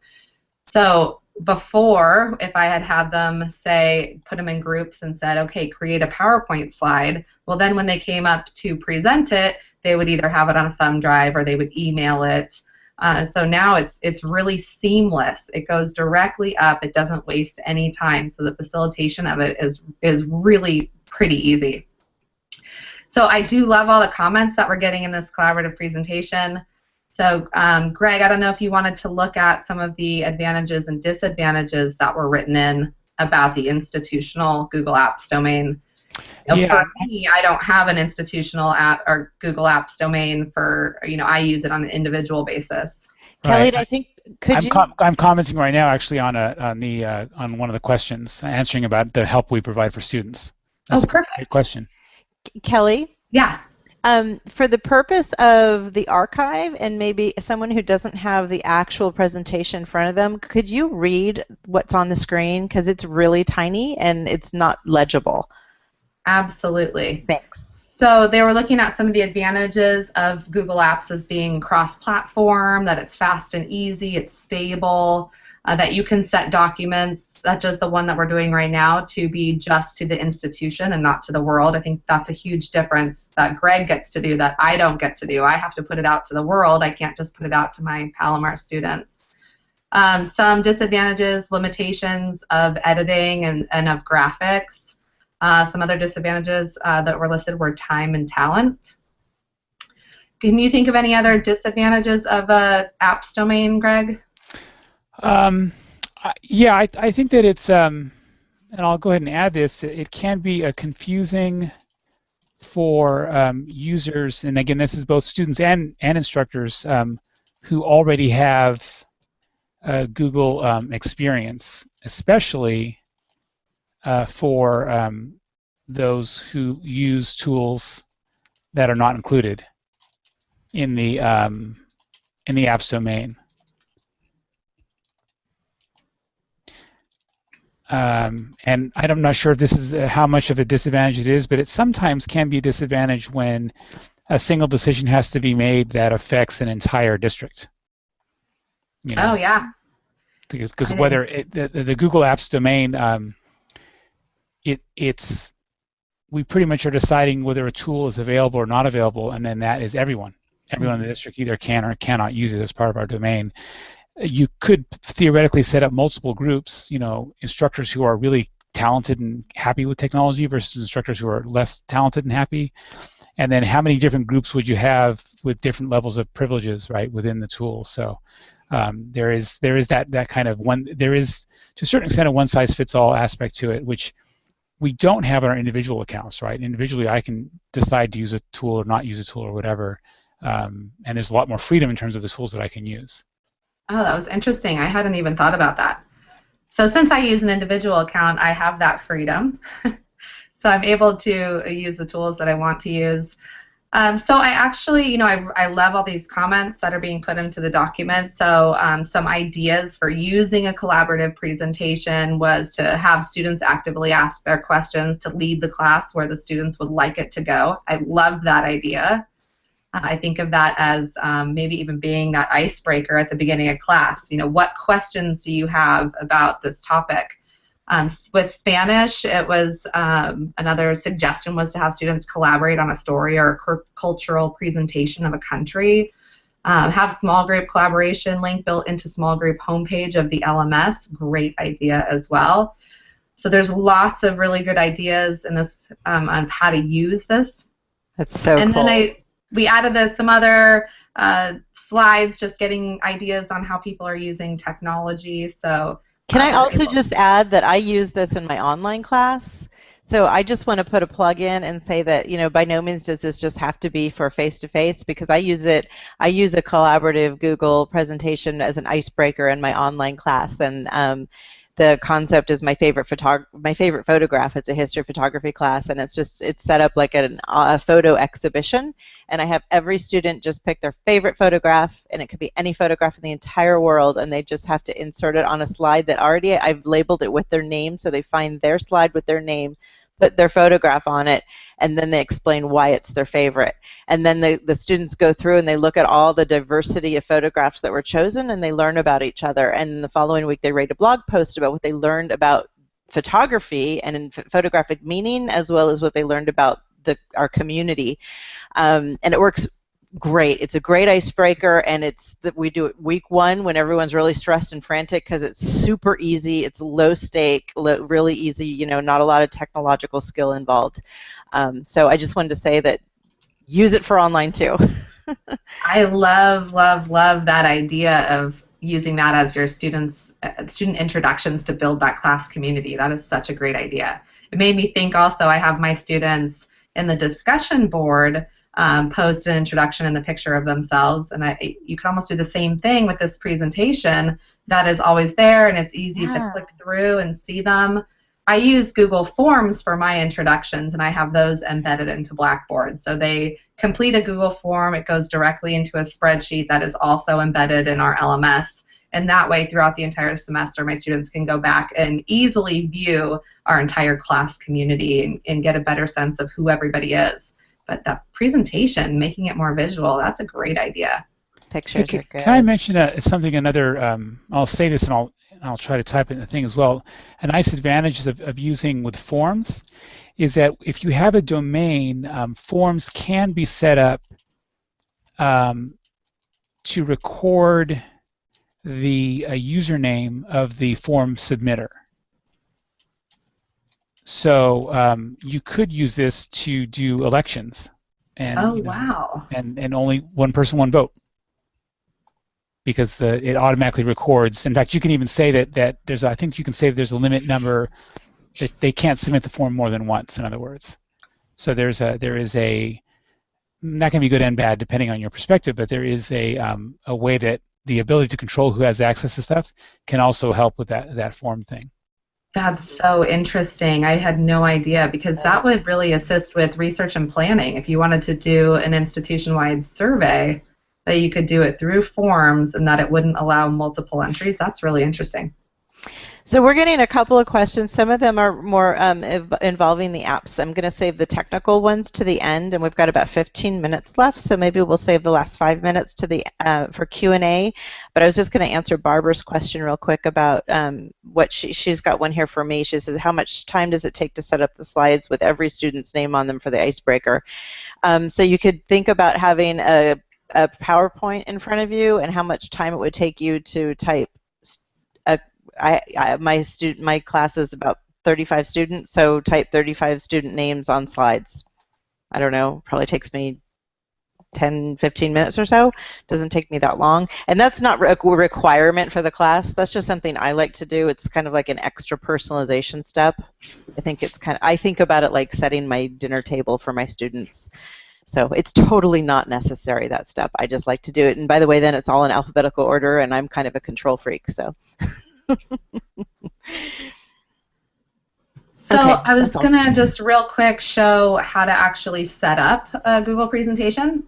So before, if I had had them say, put them in groups and said, okay, create a PowerPoint slide, well, then when they came up to present it, they would either have it on a thumb drive or they would email it uh, so now it's it's really seamless. It goes directly up. It doesn't waste any time. So the facilitation of it is is really pretty easy. So I do love all the comments that we're getting in this collaborative presentation. So um, Greg, I don't know if you wanted to look at some of the advantages and disadvantages that were written in about the institutional Google Apps domain. Yeah. For me, I don't have an institutional app or Google Apps domain for, you know, I use it on an individual basis. Kelly, right. I think could I'm you? Com- I'm commenting right now, actually, on a on the uh, on one of the questions, answering about the help we provide for students. That's oh, perfect. great question. Kelly. Yeah. Um, for the purpose of the archive and maybe someone who doesn't have the actual presentation in front of them, could you read what's on the screen? Because it's really tiny and it's not legible. Absolutely. Thanks. So they were looking at some of the advantages of Google Apps as being cross-platform, that it's fast and easy, it's stable, uh, that you can set documents such as the one that we're doing right now to be just to the institution and not to the world. I think that's a huge difference that Greg gets to do that I don't get to do. I have to put it out to the world. I can't just put it out to my Palomar students. Um, some disadvantages, limitations of editing and, and of graphics. Uh, some other disadvantages uh, that were listed were time and talent. Can you think of any other disadvantages of a apps domain, Greg? Um, yeah, I, I, think that it's, um, and I'll go ahead and add this, it can be a confusing for um, users, and again, this is both students and, and instructors um, who already have Google um, experience, especially uh, for um, those who use tools that are not included in the um, in the apps domain. Um, and I'm not sure if this is uh, how much of a disadvantage it is, but it sometimes can be a disadvantage when a single decision has to be made that affects an entire district. You know? Oh yeah. Because whether it, the, the, Google Apps domain, um, it it's we pretty much are deciding whether a tool is available or not available, and then that is everyone. Everyone in the mm-hmm. district either can or cannot use it as part of our domain. You could theoretically set up multiple groups, you know, instructors who are really talented and happy with technology versus instructors who are less talented and happy. And then how many different groups would you have with different levels of privileges, right, within the tool? So um, there is there is that that kind of one there is to a certain extent a one size fits all aspect to it, which we don't have in our individual accounts, right? Individually, I can decide to use a tool or not use a tool or whatever, um, and there's a lot more freedom in terms of the tools that I can use. Oh, that was interesting. I hadn't even thought about that. So since I use an individual account, I have that freedom. *laughs* so I'm able to use the tools that I want to use. Um, so I actually, you know, I, I love all these comments that are being put into the document. So um, some ideas for using a collaborative presentation was to have students actively ask their questions to lead the class where the students would like it to go. I love that idea. Uh, I think of that as um, maybe even being that icebreaker at the beginning of class. You know, what questions do you have about this topic? Um, with Spanish, it was um, another suggestion was to have students collaborate on a story or a cultural presentation of a country. Um, have small group collaboration link built into small group homepage of the LMS. Great idea as well. So there's lots of really good ideas in this um, on how to use this. That's so and cool. And then I we added some other uh, slides, just getting ideas on how people are using technology. So can I also just add that I use this in my online class? So I just want to put a plug in and say that you know by no means does this just have to be for face to face because I use it I use a collaborative Google presentation as an icebreaker in my online class and um, the concept is my favorite photog- my favorite photograph. It's a history of photography class, and it's just it's set up like an, a photo exhibition. And I have every student just pick their favorite photograph, and it could be any photograph in the entire world, and they just have to insert it on a slide that already I've labeled it with their name, so they find their slide with their name, put their photograph on it, and then they explain why it's their favorite. And then the, the students go through and they look at all the diversity of photographs that were chosen and they learn about each other. And the following week they write a blog post about what they learned about photography and photographic meaning as well as what they learned about the, our community. Um, and it works great. It's a great icebreaker, and it's that we do it week one when everyone's really stressed and frantic because it's super easy. It's low stake, lo- really easy. You know, not a lot of technological skill involved. Um, so I just wanted to say that use it for online too. *laughs* I love, love, love that idea of using that as your students uh, student introductions to build that class community. That is such a great idea. It made me think also I have my students in the discussion board um, post an introduction and a picture of themselves. And I, you can almost do the same thing with this presentation that is always there and it's easy yeah. to click through and see them. I use Google Forms for my introductions and I have those embedded into Blackboard. So they complete a Google form, it goes directly into a spreadsheet that is also embedded in our LMS. And that way, throughout the entire semester, my students can go back and easily view our entire class community and, and get a better sense of who everybody is. But that presentation, making it more visual, that's a great idea. Pictures can, are good. Can I mention uh, something? Another. Um, I'll say this, and I'll I'll try to type it in the thing as well. A nice advantage of, of using with forms is that if you have a domain, um, forms can be set up um, to record the uh, username of the form submitter. So um, you could use this to do elections. And, oh you know, wow! And and only one person, one vote. Because the it automatically records. In fact, you can even say that that there's I think you can say there's a limit number that they can't submit the form more than once. In other words, so there's a there is a that can be good and bad depending on your perspective, but there is a um, a way that the ability to control who has access to stuff can also help with that that form thing. That's so interesting. I had no idea because that would really assist with research and planning. If you wanted to do an institution wide survey, that you could do it through forms and that it wouldn't allow multiple entries, that's really interesting. So we're getting a couple of questions. Some of them are more um, involving the apps. I'm going to save the technical ones to the end, and we've got about 15 minutes left. So maybe we'll save the last five minutes to the uh, for Q&A. But I was just going to answer Barbara's question real quick about um, what she she's got one here for me. She says, "How much time does it take to set up the slides with every student's name on them for the icebreaker?" Um, so you could think about having a a PowerPoint in front of you and how much time it would take you to type I, I my student my class is about 35 students, so type 35 student names on slides. I don't know, probably takes me 10, 15 minutes or so. Doesn't take me that long. And that's not a requirement for the class. That's just something I like to do. It's kind of like an extra personalization step. I think it's kind of, I think about it like setting my dinner table for my students. So it's totally not necessary, that step. I just like to do it. And by the way, then it's all in alphabetical order, and I'm kind of a control freak, so. *laughs* So okay, I was going to just real quick show how to actually set up a Google presentation.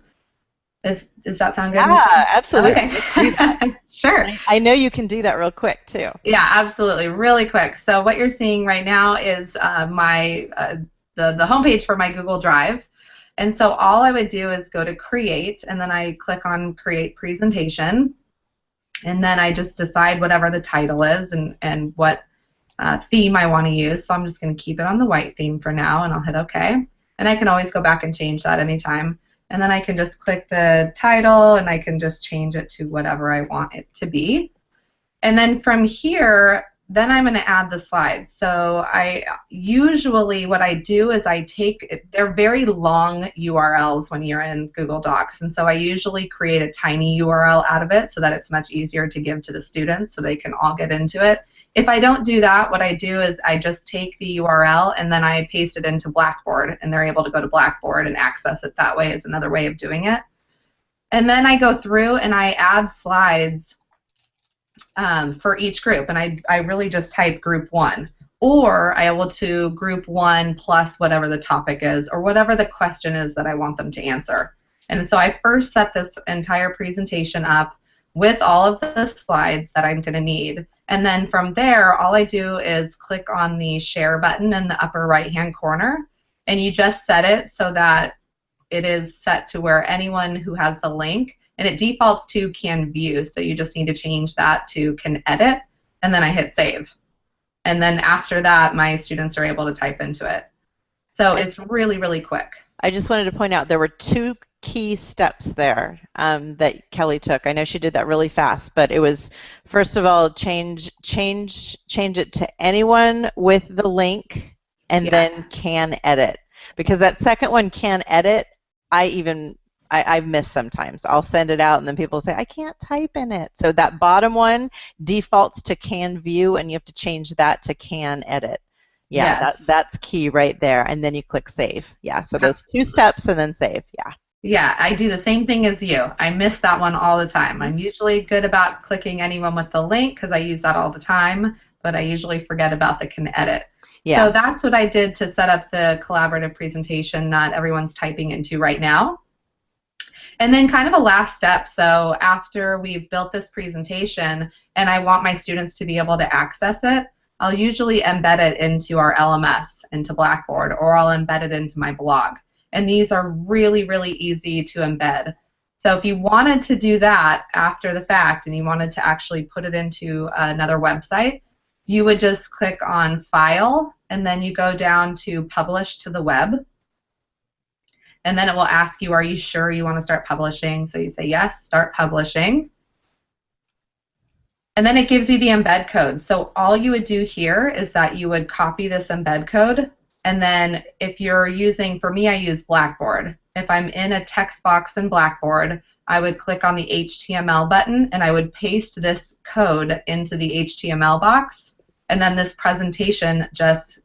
Is, does that sound good? Yeah, absolutely. Okay. *laughs* sure. I know you can do that real quick too. Yeah, absolutely, really quick. So what you're seeing right now is uh, my uh, the the homepage for my Google Drive, and so all I would do is go to Create, and then I click on Create Presentation, and then I just decide whatever the title is and, and what uh, theme I want to use. So I'm just going to keep it on the white theme for now, and I'll hit OK. And I can always go back and change that anytime. And then I can just click the title, and I can just change it to whatever I want it to be. And then from here, then I'm going to add the slides. So I usually what I do is I take they're very long URLs when you're in Google Docs, and so I usually create a tiny URL out of it so that it's much easier to give to the students so they can all get into it. If I don't do that, what I do is I just take the URL and then I paste it into Blackboard, and they're able to go to Blackboard and access it that way is another way of doing it. And then I go through and I add slides um, for each group, and I, I really just type group one. Or I will to group one plus whatever the topic is, or whatever the question is that I want them to answer. And so I first set this entire presentation up with all of the slides that I'm going to need. And then from there, all I do is click on the share button in the upper right hand corner, and you just set it so that it is set to where anyone who has the link and it defaults to can view. So you just need to change that to can edit. And then I hit save. And then after that my students are able to type into it. So it's really really quick. I just wanted to point out there were two key steps there um, that Kelly took. I know she did that really fast but it was first of all change change change it to anyone with the link and yeah. then can edit. Because that second one can edit I even I, I've missed sometimes. I'll send it out and then people say, I can't type in it. So that bottom one defaults to can view and you have to change that to can edit. Yeah, yes. that, that's key right there. And then you click save. Yeah, so those two steps and then save. Yeah. Yeah, I do the same thing as you. I miss that one all the time. I'm usually good about clicking anyone with the link because I use that all the time, but I usually forget about the can edit. Yeah. So that's what I did to set up the collaborative presentation that everyone's typing into right now. And then kind of a last step, so after we've built this presentation and I want my students to be able to access it, I'll usually embed it into our LMS, into Blackboard, or I'll embed it into my blog. And these are really, really easy to embed. So if you wanted to do that after the fact and you wanted to actually put it into another website, you would just click on File and then you go down to Publish to the Web and then it will ask you, are you sure you want to start publishing? So you say yes, start publishing. And then it gives you the embed code. So all you would do here is that you would copy this embed code. And then if you're using, for me, I use Blackboard. If I'm in a text box in Blackboard, I would click on the HTML button and I would paste this code into the HTML box. And then this presentation just,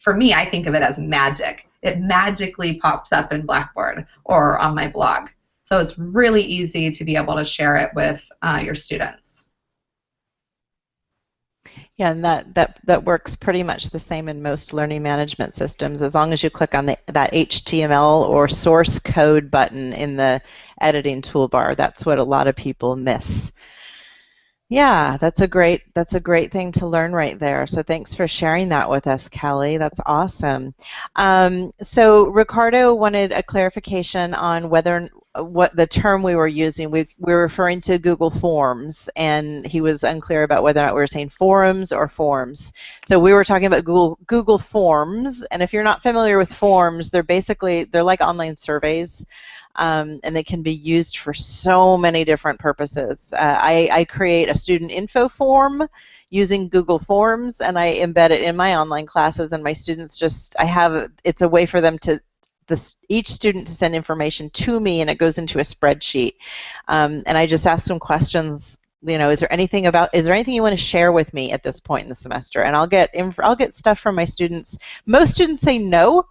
for me, I think of it as magic it magically pops up in Blackboard or on my blog. So it's really easy to be able to share it with uh, your students. Yeah, and that, that, that works pretty much the same in most learning management systems. As long as you click on the, that HTML or source code button in the editing toolbar, that's what a lot of people miss. Yeah, that's a great that's a great thing to learn right there. So thanks for sharing that with us, Kelly. That's awesome. Um, so Ricardo wanted a clarification on whether what the term we were using. We, we were referring to Google Forms, and he was unclear about whether or not we were saying forums or forms. So we were talking about Google Google Forms, and if you're not familiar with forms, they're basically they're like online surveys um, and they can be used for so many different purposes. Uh, I, I create a student info form using Google Forms and I embed it in my online classes and my students just, I have, it's a way for them to this, each student to send information to me and it goes into a spreadsheet. Um, and I just ask them questions you know, is there anything about, is there anything you want to share with me at this point in the semester? And I'll get, I'll get stuff from my students. Most students say no,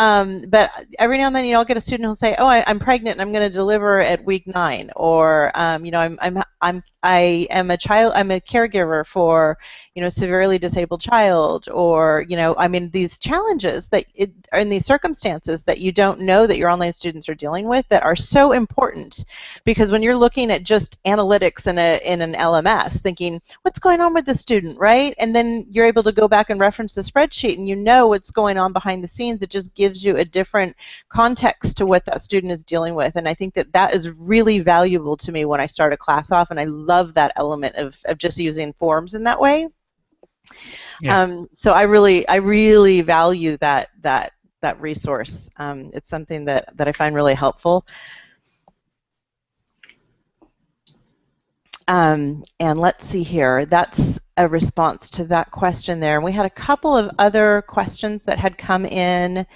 um, but every now and then, you know, I'll get a student who'll say, "Oh, I, am pregnant and I'm going to deliver at week nine," or, um, you know, I'm, I'm, I'm, I am a child, I'm a caregiver for, you know, severely disabled child, or, you know, I mean, these challenges that it, are in these circumstances that you don't know that your online students are dealing with that are so important, because when you're looking at just analytics in a in an LMS, thinking, what's going on with the student, right? And then you're able to go back and reference the spreadsheet, and you know what's going on behind the scenes. It just gives you a different context to what that student is dealing with, and I think that that is really valuable to me when I start a class off, and I love that element of, of just using forms in that way. Yeah. Um, so I really, I really value that that that resource. Um, it's something that that I find really helpful. Um, and let's see here. That's a response to that question there. And we had a couple of other questions that had come in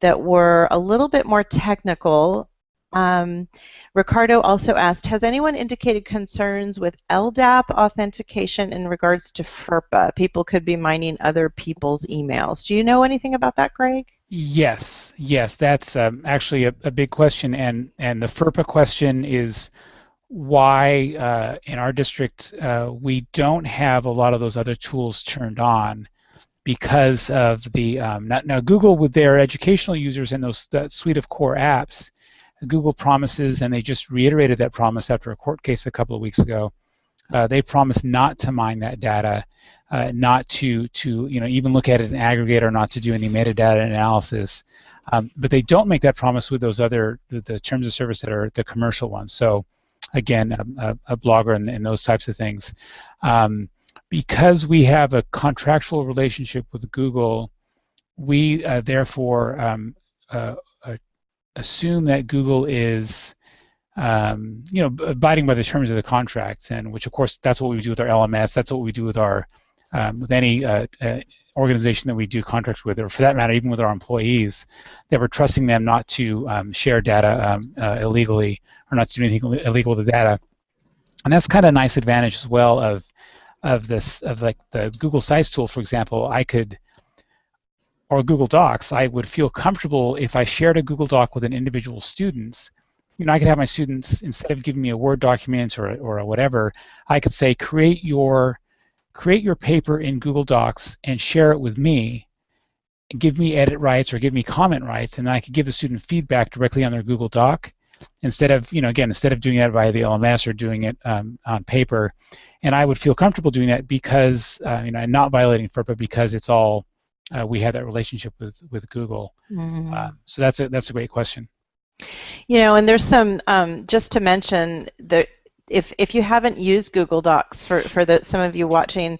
that were a little bit more technical. Um, Ricardo also asked, has anyone indicated concerns with LDAP authentication in regards to FERPA? People could be mining other people's emails. Do you know anything about that, Greg? Yes, yes, that's um, actually a, a, big question, and and the FERPA question is why uh, in our district uh, we don't have a lot of those other tools turned on because of the um, now, now, Google with their educational users and those that suite of core apps Google promises, and they just reiterated that promise after a court case a couple of weeks ago. Uh, they promise not to mine that data, uh, not to to you know even look at it in aggregate or not to do any metadata analysis. Um, but they don't make that promise with those other the, terms of service that are the commercial ones. So again, a, a blogger and, and, those types of things. Um, because we have a contractual relationship with Google, we uh, therefore um, uh, assume that Google is um, you know, abiding by the terms of the contract, and which of course that's what we do with our LMS. That's what we do with our um, with any uh, uh, organization that we do contracts with, or for that matter, even with our employees, that we're trusting them not to um, share data um, uh, illegally or not to do anything illegal with the data. And that's kind of a nice advantage as well of of this of like the Google Sites tool, for example. I could or Google Docs, I would feel comfortable if I shared a Google Doc with an individual student. You know, I could have my students instead of giving me a Word document or or a whatever, I could say create your create your paper in Google Docs and share it with me. Give me edit rights or give me comment rights, and I could give the student feedback directly on their Google Doc instead of you know again instead of doing that via the LMS or doing it um, on paper. And I would feel comfortable doing that because uh, you know I'm not violating FERPA because it's all uh, we had that relationship with with Google. Mm-hmm. Uh, so that's a that's a great question. You know, and there's some um, just to mention that if if you haven't used Google Docs for for the some of you watching,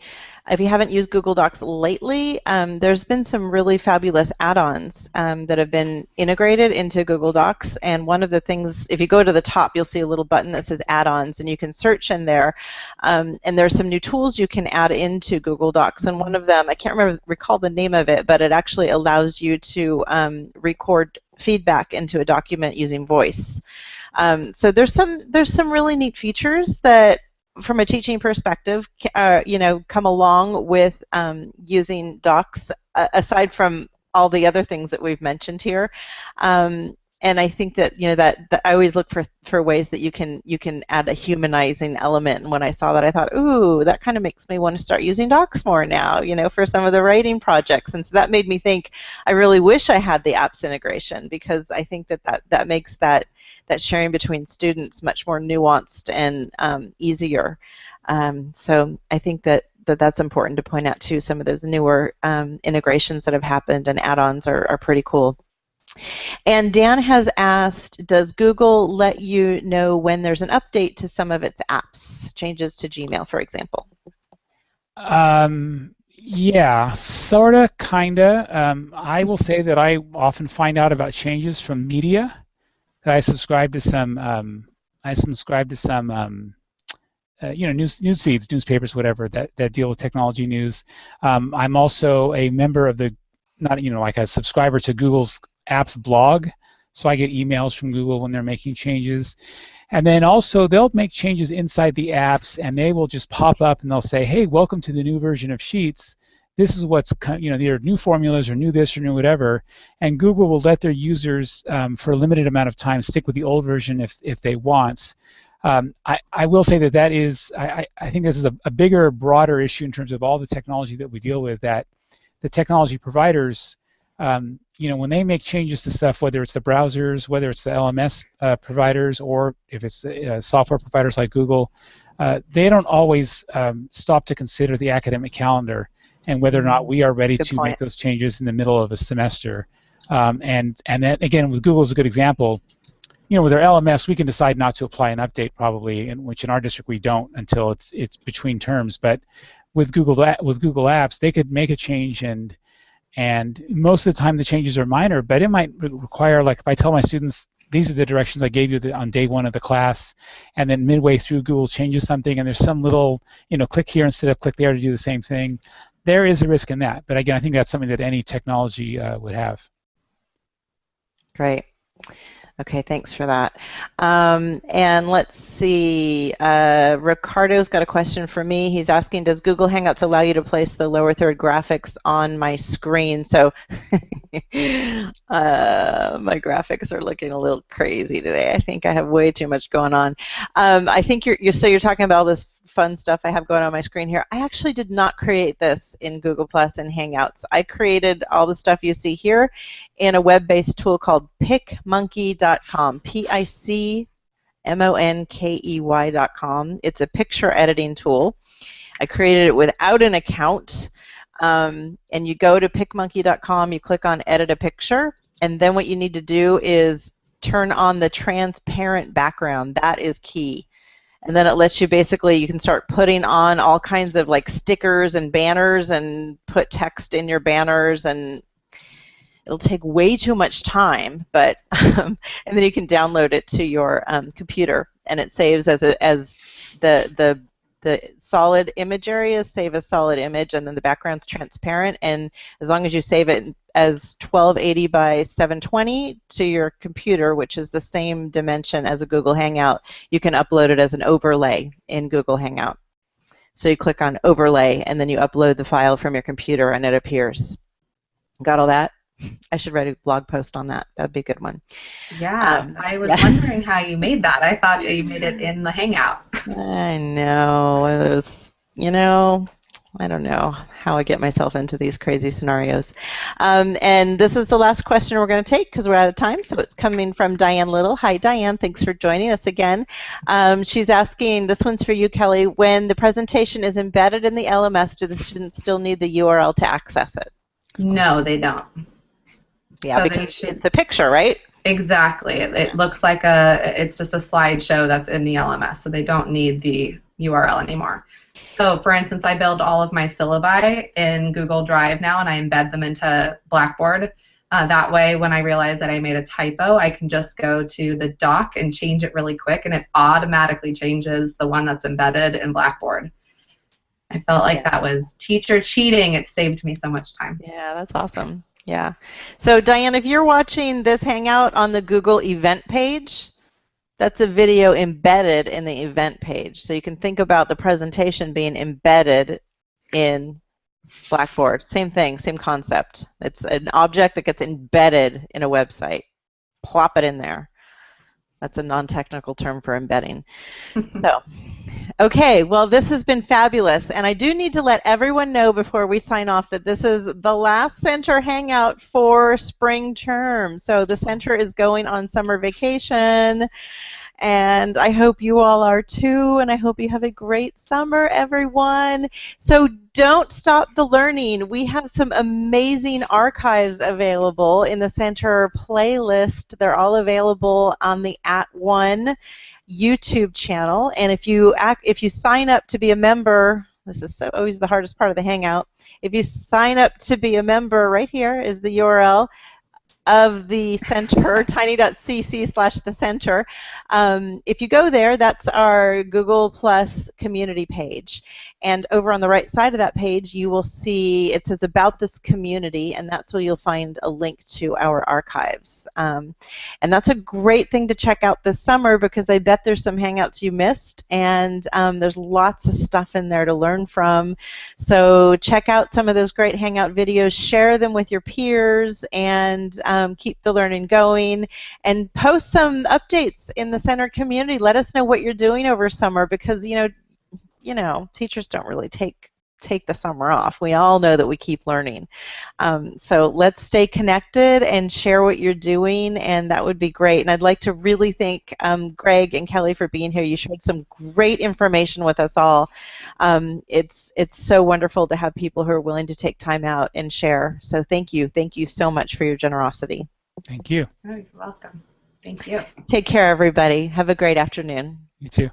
if you haven't used Google Docs lately, um, there's been some really fabulous add-ons um, that have been integrated into Google Docs. And one of the things, if you go to the top, you'll see a little button that says add-ons, and you can search in there. Um, and there's some new tools you can add into Google Docs. And one of them, I can't remember recall the name of it, but it actually allows you to um, record feedback into a document using voice. Um, so there's some there's some really neat features that from a teaching perspective, uh, you know, come along with um, using docs uh, aside from all the other things that we've mentioned here. Um, and I think that you know that, that I always look for for ways that you can you can add a humanizing element. And when I saw that, I thought, ooh, that kind of makes me want to start using Docs more now. You know, for some of the writing projects. And so that made me think. I really wish I had the apps integration because I think that that, that makes that that sharing between students much more nuanced and um, easier. Um, so I think that that that's important to point out too. Some of those newer um, integrations that have happened and add-ons are, are pretty cool. And Dan has asked, does Google let you know when there's an update to some of its apps, changes to Gmail, for example? Um, yeah, sorta, kinda. Um, I will say that I often find out about changes from media. I subscribe to some. Um, I subscribe to some um, uh, you know, news news feeds, newspapers, whatever that, that deal with technology news. Um, I'm also a member of the, not you know, like a subscriber to Google's Apps blog, so I get emails from Google when they're making changes. And then also they'll make changes inside the apps, and they will just pop up and they'll say, "Hey, welcome to the new version of Sheets." This is what's you know, either new formulas or new this or new whatever, and Google will let their users um, for a limited amount of time stick with the old version if if they want. Um, I, I, will say that that is, I, I think this is a, a, bigger, broader issue in terms of all the technology that we deal with, that the technology providers, um, you know, when they make changes to stuff, whether it's the browsers, whether it's the LMS uh, providers, or if it's uh, software providers like Google, uh, they don't always um, stop to consider the academic calendar and whether or not we are ready Good to point. make those changes in the middle of a semester. Um, and and that again, with Google is a good example you know, with our LMS, we can decide not to apply an update probably, in which in our district we don't until it's it's between terms. But with Google with Google Apps, they could make a change and and most of the time the changes are minor, but it might require like if I tell my students these are the directions I gave you on day one of the class, and then midway through Google changes something and there's some little you know click here instead of click there to do the same thing. There is a risk in that, but again, I think that's something that any technology uh, would have. Great. Okay, thanks for that. Um, and let's see, uh, Ricardo's got a question for me. He's asking, does Google Hangouts allow you to place the lower third graphics on my screen? So *laughs* uh, my graphics are looking a little crazy today. I think I have way too much going on. Um, I think you're, you're, so you're talking about all this fun stuff I have going on my screen here. I actually did not create this in Google Plus and Hangouts. I created all the stuff you see here in a web-based tool called picmonkey.com. P-I-C-M-O-N-K-E-Y.com. It's a picture editing tool. I created it without an account. Um, and you go to picmonkey.com, you click on edit a picture, and then what you need to do is turn on the transparent background. That is key and then it lets you basically you can start putting on all kinds of like stickers and banners and put text in your banners and it'll take way too much time but *laughs* um, and then you can download it to your um, computer and it saves as a, as the the the solid image areas save a solid image and then the background's transparent. And as long as you save it as 1280 by 720 to your computer which is the same dimension as a Google Hangout you can upload it as an overlay in Google Hangout. So you click on overlay and then you upload the file from your computer and it appears. Got all that I should write a blog post on that. That'd be a good one. Yeah, um, I was yeah. *laughs* wondering how you made that. I thought you made it in the Hangout. I know. It was, you know, I don't know how I get myself into these crazy scenarios. Um, and this is the last question we're going to take because we're out of time. So it's coming from Diane Little. Hi, Diane. Thanks for joining us again. Um, she's asking, this one's for you, Kelly. When the presentation is embedded in the LMS, do the students still need the URL to access it? No, they don't. Yeah, so because should, it's a picture, right? Exactly. It, it, looks like a, it's just a slideshow that's in the LMS, so they don't need the URL anymore. So, for instance, I build all of my syllabi in Google Drive now, and I embed them into Blackboard. Uh, that way, when I realize that I made a typo, I can just go to the doc and change it really quick, and it automatically changes the one that's embedded in Blackboard. I felt like yeah. that was teacher cheating. It saved me so much time. Yeah, that's awesome. Yeah. So Diane, if you're watching this Hangout on the Google event page, that's a video embedded in the event page. So you can think about the presentation being embedded in Blackboard. Same thing, same concept. It's an object that gets embedded in a website. plop it in there. That's a non-technical term for embedding. *laughs* so, okay, well, this has been fabulous, and I do need to let everyone know before we sign off that this is the last center hangout for spring term. So the center is going on summer vacation, and I hope you all are too, and I hope you have a great summer, everyone. So don't stop the learning. We have some amazing archives available in the center playlist. They're all available on the @ONE YouTube channel, and if you act, if you sign up to be a member, this is so always the hardest part of the Hangout. If you sign up to be a member, right here is the URL of the center, *laughs* tiny.cc slash the center. Um, if you go there, that's our Google Plus community page. And over on the right side of that page, you will see it says about this community, and that's where you'll find a link to our archives. Um, and that's a great thing to check out this summer because I bet there's some Hangouts you missed, and um, there's lots of stuff in there to learn from. So check out some of those great Hangout videos, share them with your peers, and um, keep the learning going. And post some updates in the center community. Let us know what you're doing over summer because, you know, you know, teachers don't really take take the summer off. We all know that we keep learning. Um, so let's stay connected and share what you're doing, and that would be great. And I'd like to really thank um, Greg and Kelly for being here. You shared some great information with us all. Um, it's it's so wonderful to have people who are willing to take time out and share. So thank you, thank you so much for your generosity. Thank you. Oh, you're welcome. Thank you. Take care, everybody. Have a great afternoon. You too.